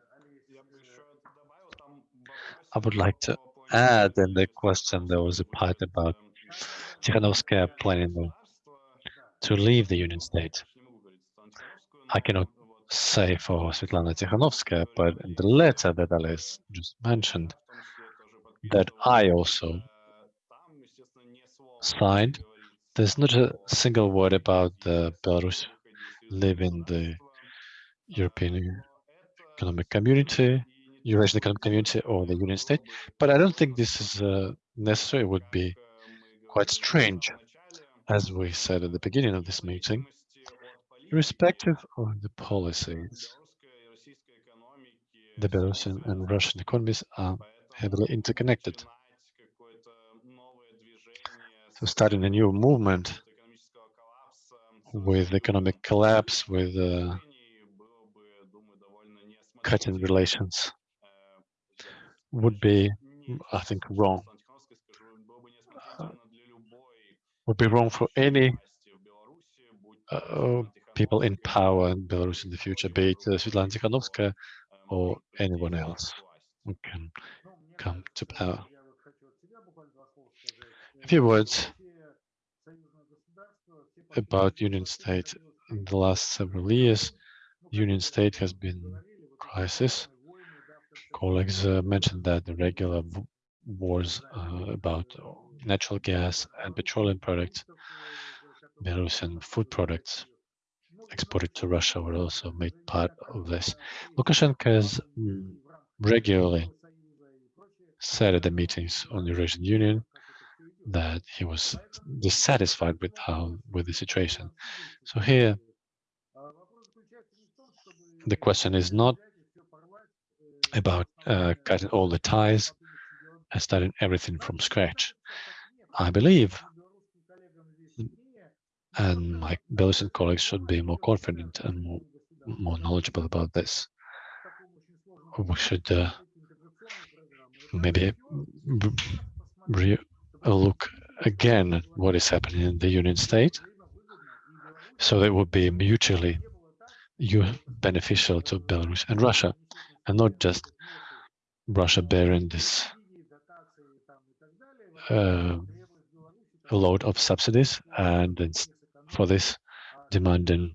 I would like to add in the question there was a part about Tikhanovskaya planning to leave the Union State. I cannot say for Svetlana Tikhanovskaya, but in the letter that Ales just mentioned, that I also signed, there's not a single word about the Belarus leaving the European Economic Community, Eurasian Economic Community, or the Union State. But I don't think this is uh, necessary. It would be quite strange, as we said at the beginning of this meeting, irrespective of the policies, the Belarusian and Russian economies are heavily interconnected. So starting a new movement with economic collapse, with uh, cutting relations, would be, I think, wrong. Uh, would be wrong for any uh, people in power in Belarus in the future, be it uh, Svetlana Tikhanovskaya or anyone else who can come to power. A few words about Union State. In the last several years, Union State has been crisis. Colleagues uh, mentioned that the regular wars uh, about natural gas and petroleum products, Belarusian food products exported to Russia were also made part of this. Lukashenko has mm, regularly said at the meetings on the Eurasian Union that he was dissatisfied with how with the situation. So here the question is not about uh, cutting all the ties and starting everything from scratch. I believe and my Belarusian colleagues should be more confident and more, more knowledgeable about this. We should uh, maybe look again at what is happening in the Union State, so that would be mutually beneficial to Belarus and Russia, and not just Russia bearing this uh, load of subsidies and for this demanding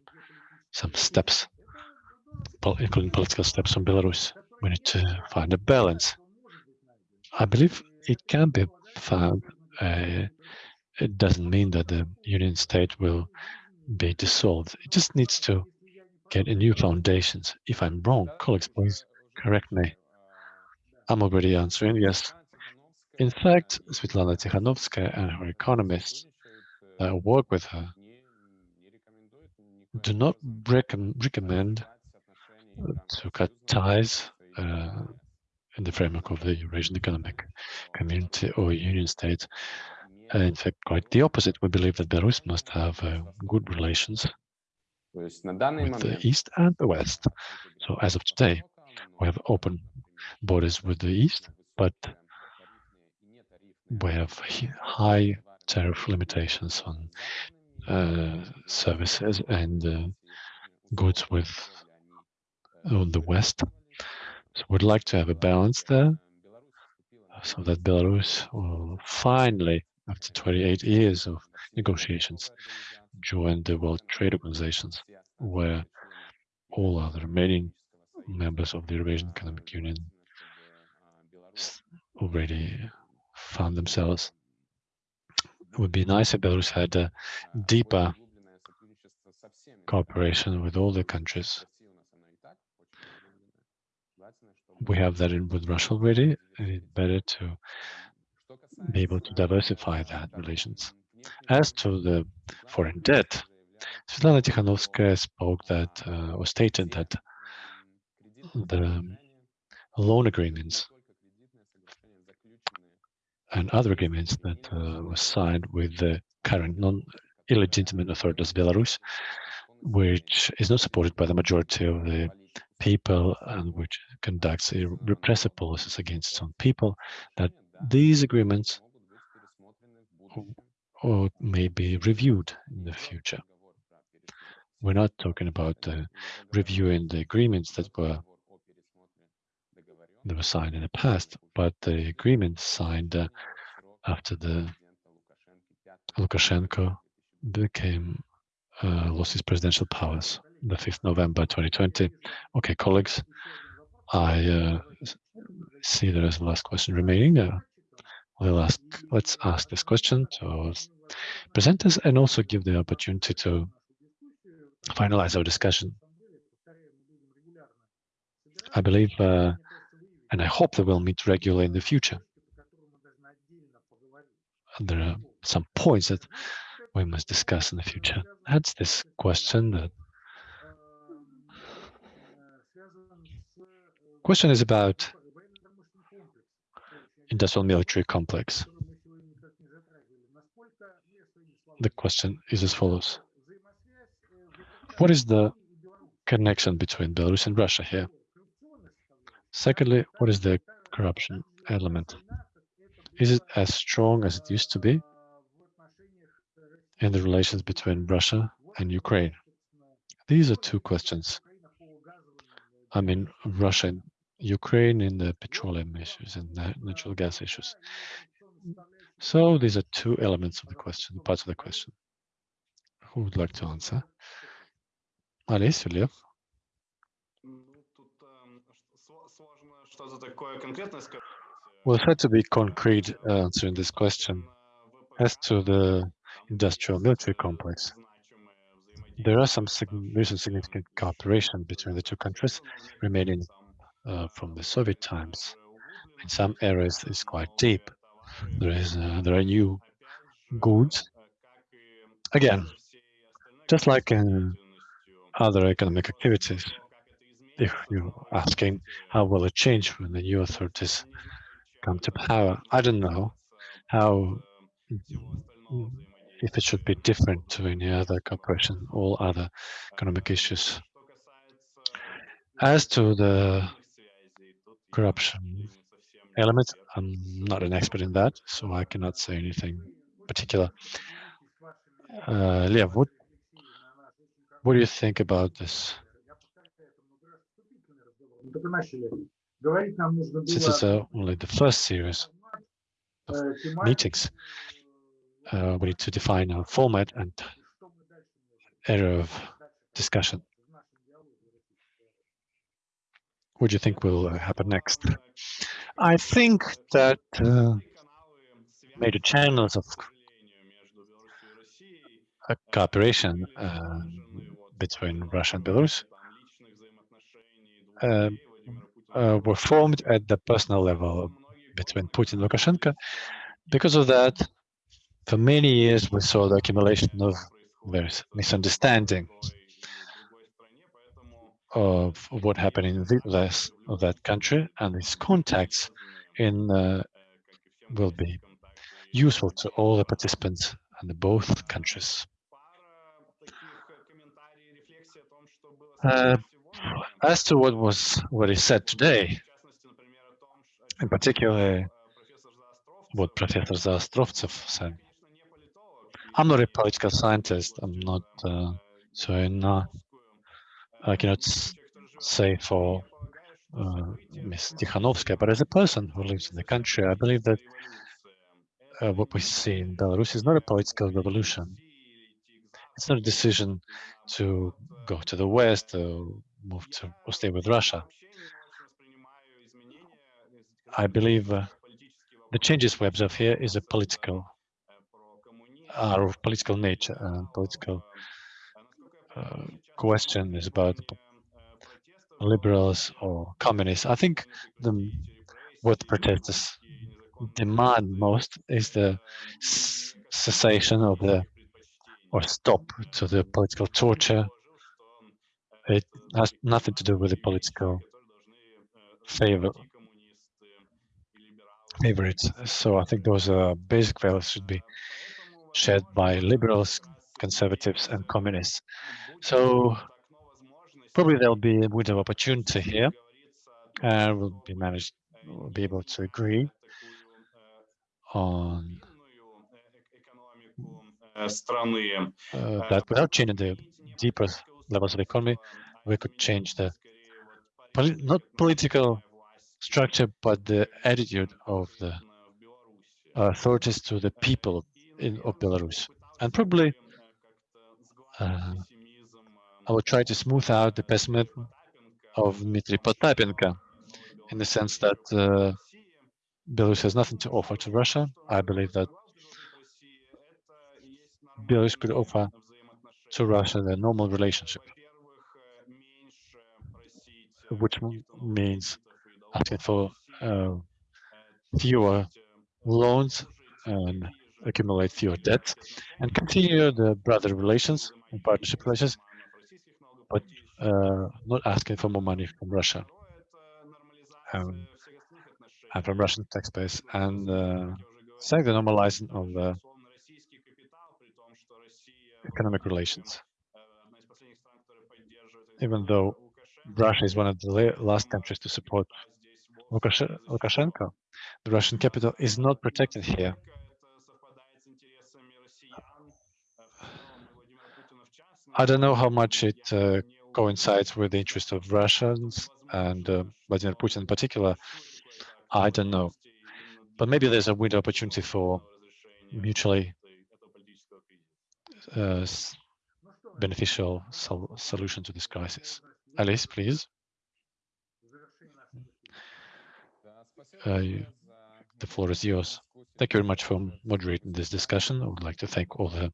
some steps, including political steps from Belarus. We need to find a balance. I believe it can be found. Uh, it doesn't mean that the Union State will be dissolved. It just needs to get a new foundations. If I'm wrong, colleagues, please correct me. I'm already answering, yes. In fact, Svetlana Tikhanovskaya and her economists that work with her do not recommend to cut ties uh, in the framework of the Eurasian Economic Community or Union State. Uh, in fact, quite the opposite. We believe that Belarus must have uh, good relations with the East and the West. So as of today, we have open borders with the East, but we have high tariff limitations on uh, services and uh, goods with on the West. So we'd like to have a balance there so that Belarus will finally, after 28 years of negotiations, join the World Trade Organizations, where all other remaining members of the Eurasian Economic Union already found themselves. It would be nice if Belarus had a deeper cooperation with all the countries. We have that in with Russia already, and it's better to be able to diversify that relations. As to the foreign debt, Svetlana Tikhanovskaya spoke that, uh, or stated that the loan agreements and other agreements that uh, were signed with the current non-illegitimate authorities of Belarus, which is not supported by the majority of the people and which conducts repressive policies against its own people, that these agreements or may be reviewed in the future. We're not talking about uh, reviewing the agreements that were that were signed in the past, but the agreement signed uh, after the Lukashenko became uh, lost his presidential powers, the 5th November 2020. Okay, colleagues, I uh, see there is a last question remaining. Uh, we'll ask, let's ask this question to presenters and also give the opportunity to finalize our discussion. I believe uh, and I hope that we'll meet regularly in the future. And there are some points that we must discuss in the future. That's this question that question is about industrial military complex. The question is as follows. What is the connection between Belarus and Russia here? Secondly, what is the corruption element? Is it as strong as it used to be in the relations between Russia and Ukraine? These are two questions. I mean, Russia and Ukraine in the petroleum issues and natural gas issues. So these are two elements of the question, parts of the question. Who would like to answer? Ales, Lev? We'll try to be concrete answering this question. As to the industrial military complex, there are some recent significant cooperation between the two countries remaining uh, from the Soviet times. In some areas, it's quite deep. There is uh, there are new goods. Again, just like in other economic activities, if you're asking how will it change when the new authorities come to power, I don't know how if it should be different to any other cooperation, all other economic issues. As to the corruption element, I'm not an expert in that, so I cannot say anything particular. Uh, Lev, what, what do you think about this? This is uh, only the first series of meetings. Uh, we need to define our format and area of discussion. What do you think will uh, happen next? I think that uh, major channels of cooperation uh, between Russia and Belarus were formed at the personal level between Putin and Lukashenko. Because of that, for many years we saw the accumulation of various misunderstanding of what happened in this, that country, and these contacts in uh, will be useful to all the participants in both countries. Uh, as to what was what is said today, in particular what Professor Zaostrovtsev said, I'm not a political scientist. I'm not, uh, so not, I cannot say for uh, Ms. Tikhanovskaya, but as a person who lives in the country, I believe that uh, what we see in Belarus is not a political revolution. It's not a decision to go to the West or move to or stay with Russia. I believe uh, the changes we observe here is a political, are of political nature and political uh, question is about liberals or communists. I think the what protesters demand most is the cessation of the or stop to the political torture. It has nothing to do with the political favor favorites. So I think those uh, basic values should be shared by liberals, conservatives, and communists. So probably there'll be a window of opportunity here, and we'll be managed, we'll be able to agree on uh, э, that without changing the deeper levels of economy, we could change the not political structure, but the attitude of the authorities to the people in, of Belarus. And probably uh, I will try to smooth out the pessimism of Dmitry Potapenko in the sense that uh, Belarus has nothing to offer to Russia. I believe that Belarus could offer to Russia the normal relationship, which means asking for uh, fewer loans and accumulate fewer debts and continue the brother relations and partnership relations, but uh, not asking for more money from Russia um, and from Russian taxpayers. And uh, second, the normalizing of the economic relations. Even though Russia is one of the last countries to support Lukashenko, the Russian capital is not protected here. I don't know how much it uh, coincides with the interest of Russians and uh, Vladimir Putin in particular. I don't know. But maybe there's a window opportunity for mutually uh, beneficial sol- solution to this crisis. Ales, please. Uh, the floor is yours. Thank you very much for moderating this discussion. I would like to thank all the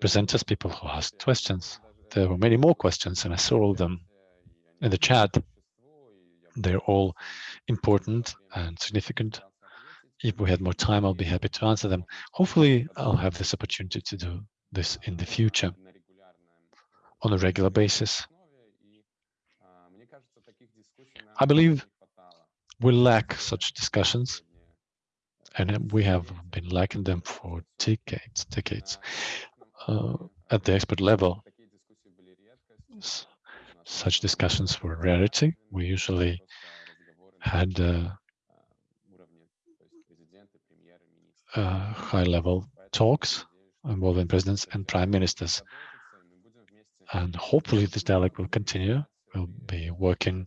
presenters, people who asked questions. There were many more questions, and I saw all them in the chat. They're all important and significant. If we had more time, I'll be happy to answer them. Hopefully, I'll have this opportunity to do this in the future on a regular basis. I believe we lack such discussions and we have been lacking them for decades, decades. Uh, at the expert level, such discussions were rarity. We usually had uh, uh, high-level talks Moldovan presidents and prime ministers. And hopefully this dialogue will continue. We'll be working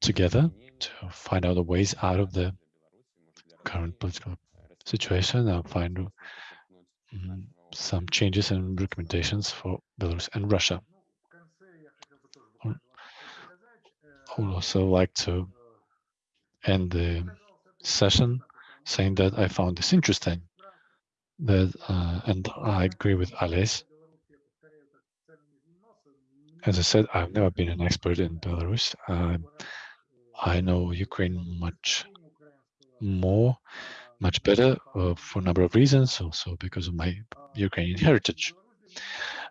together to find out the ways out of the current political situation and find mm, some changes and recommendations for Belarus and Russia. I would also like to end the session saying that I found this interesting. That uh, and I agree with Ales. As I said, I've never been an expert in Belarus. Um, I know Ukraine much more, much better uh, for a number of reasons, also because of my Ukrainian heritage.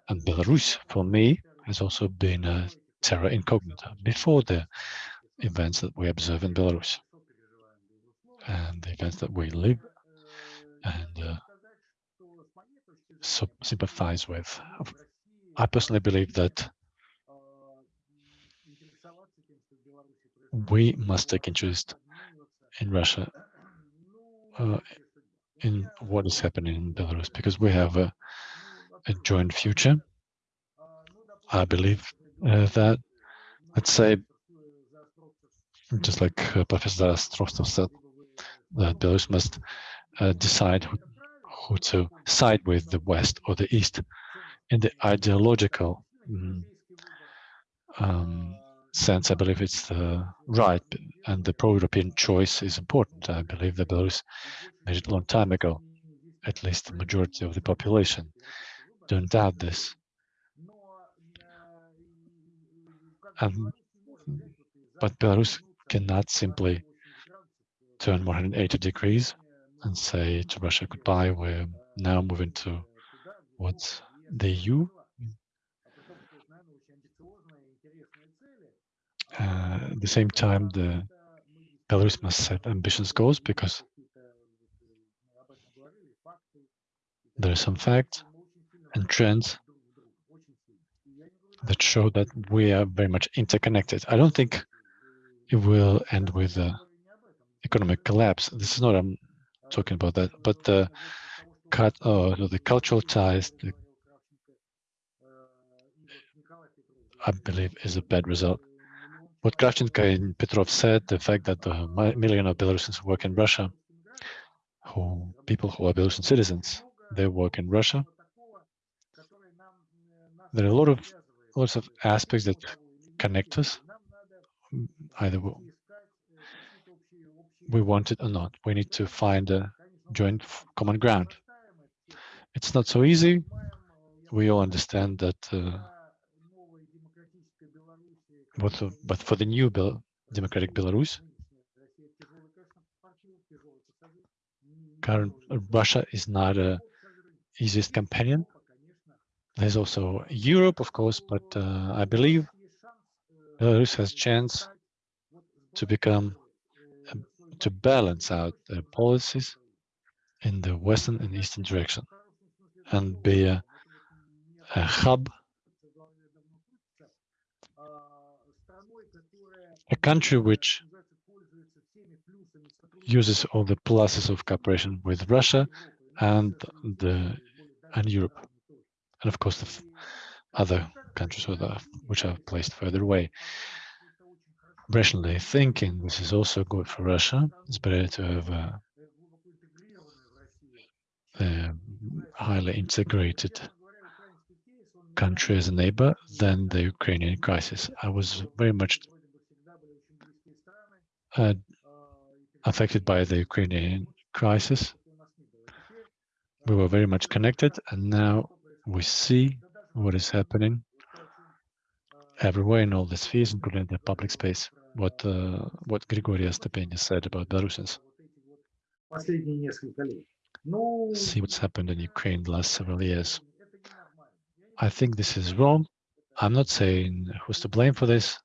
And Belarus, for me, has also been a terra incognita before the events that we observe in Belarus and the events that we live and uh, sympathize with. I personally believe that we must take interest in Russia uh, in what is happening in Belarus because we have a, a joint future. I believe uh, that, let's say, just like uh, Professor Ostrovsky said, that Belarus must uh, decide who, to side with, the West or the East, in the ideological mm, um, sense, I believe it's the right and the pro-European choice is important. I believe that Belarus made it a long time ago, at least the majority of the population. Don't doubt this. And, but Belarus cannot simply turn 180 degrees and say to Russia goodbye. We're now moving to what the EU. Uh, at the same time, the Belarus must set ambitious goals because there are some facts and trends that show that we are very much interconnected. I don't think it will end with uh, economic collapse. This is not I'm talking about that, but the cut, uh, the cultural ties, the, I believe, is a bad result. What Kravchenko and Petrov said, the fact that the million of Belarusians work in Russia, who people who are Belarusian citizens, they work in Russia. There are a lot of lots of aspects that connect us. Either we want it or not. We need to find a joint common ground. It's not so easy. We all understand that, uh, but, for the new democratic Belarus, current uh, Russia is not a easiest companion. There's also Europe, of course, but uh, I believe Belarus has chance to become to balance out policies in the western and eastern direction and be a, a hub, a country which uses all the pluses of cooperation with Russia and the and Europe, and of course the other countries which are placed further away rationally thinking, this is also good for Russia. It's better to have a, a highly integrated country as a neighbor than the Ukrainian crisis. I was very much uh, affected by the Ukrainian crisis. We were very much connected, and now we see what is happening everywhere in all the spheres, including the public space. What uh, what Grigoria Stepenia said about Belarusians. See what's happened in Ukraine the last several years. I think this is wrong. I'm not saying who's to blame for this.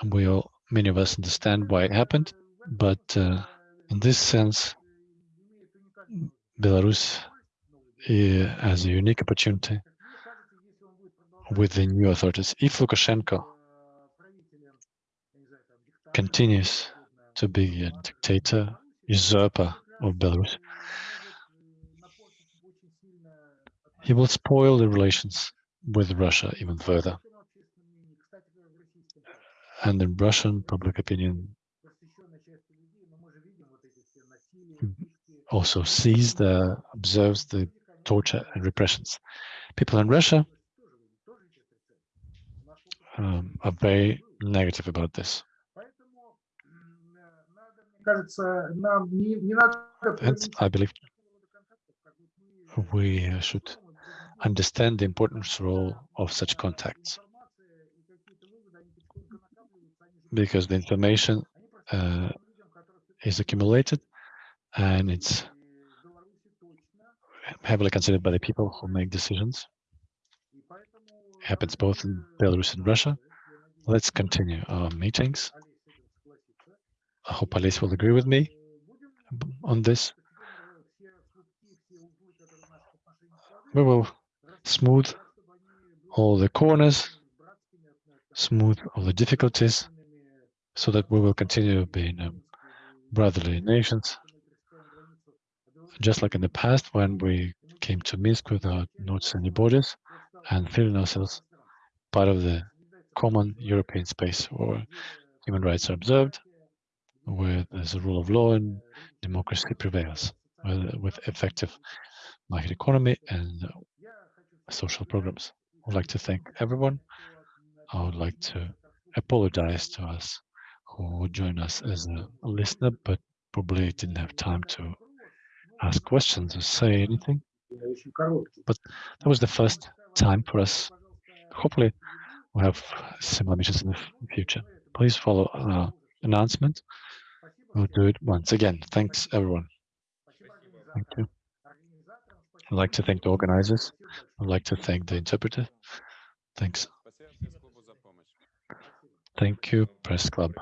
And we all, many of us understand why it happened. But uh, in this sense, Belarus uh, has a unique opportunity with the new authorities. If Lukashenko continues to be a dictator, usurper of Belarus, he will spoil the relations with Russia even further. And the Russian public opinion also sees the, observes the torture and repressions. People in Russia um, are very negative about this. And I believe we uh, should understand the importance role of such contacts because the information uh, is accumulated and it's heavily considered by the people who make decisions. Happens both in Belarus and Russia. Let's continue our meetings. I hope Ales will agree with me on this. We will smooth all the corners, smooth all the difficulties, so that we will continue being um, brotherly nations. Just like in the past, when we came to Minsk without notes any borders and feeling ourselves part of the common European space where human rights are observed, where there's a rule of law and democracy prevails, with, effective market economy and social programs. I'd like to thank everyone. I would like to apologize to us who joined us as a listener, but probably didn't have time to ask questions or say anything. But that was the first time for us. Hopefully, we'll have similar missions in the future. Please follow our announcement. We'll do it once again. Thanks, everyone. Thank you. I'd like to thank the organizers. I'd like to thank the interpreter. Thanks. Thank you, Press Club.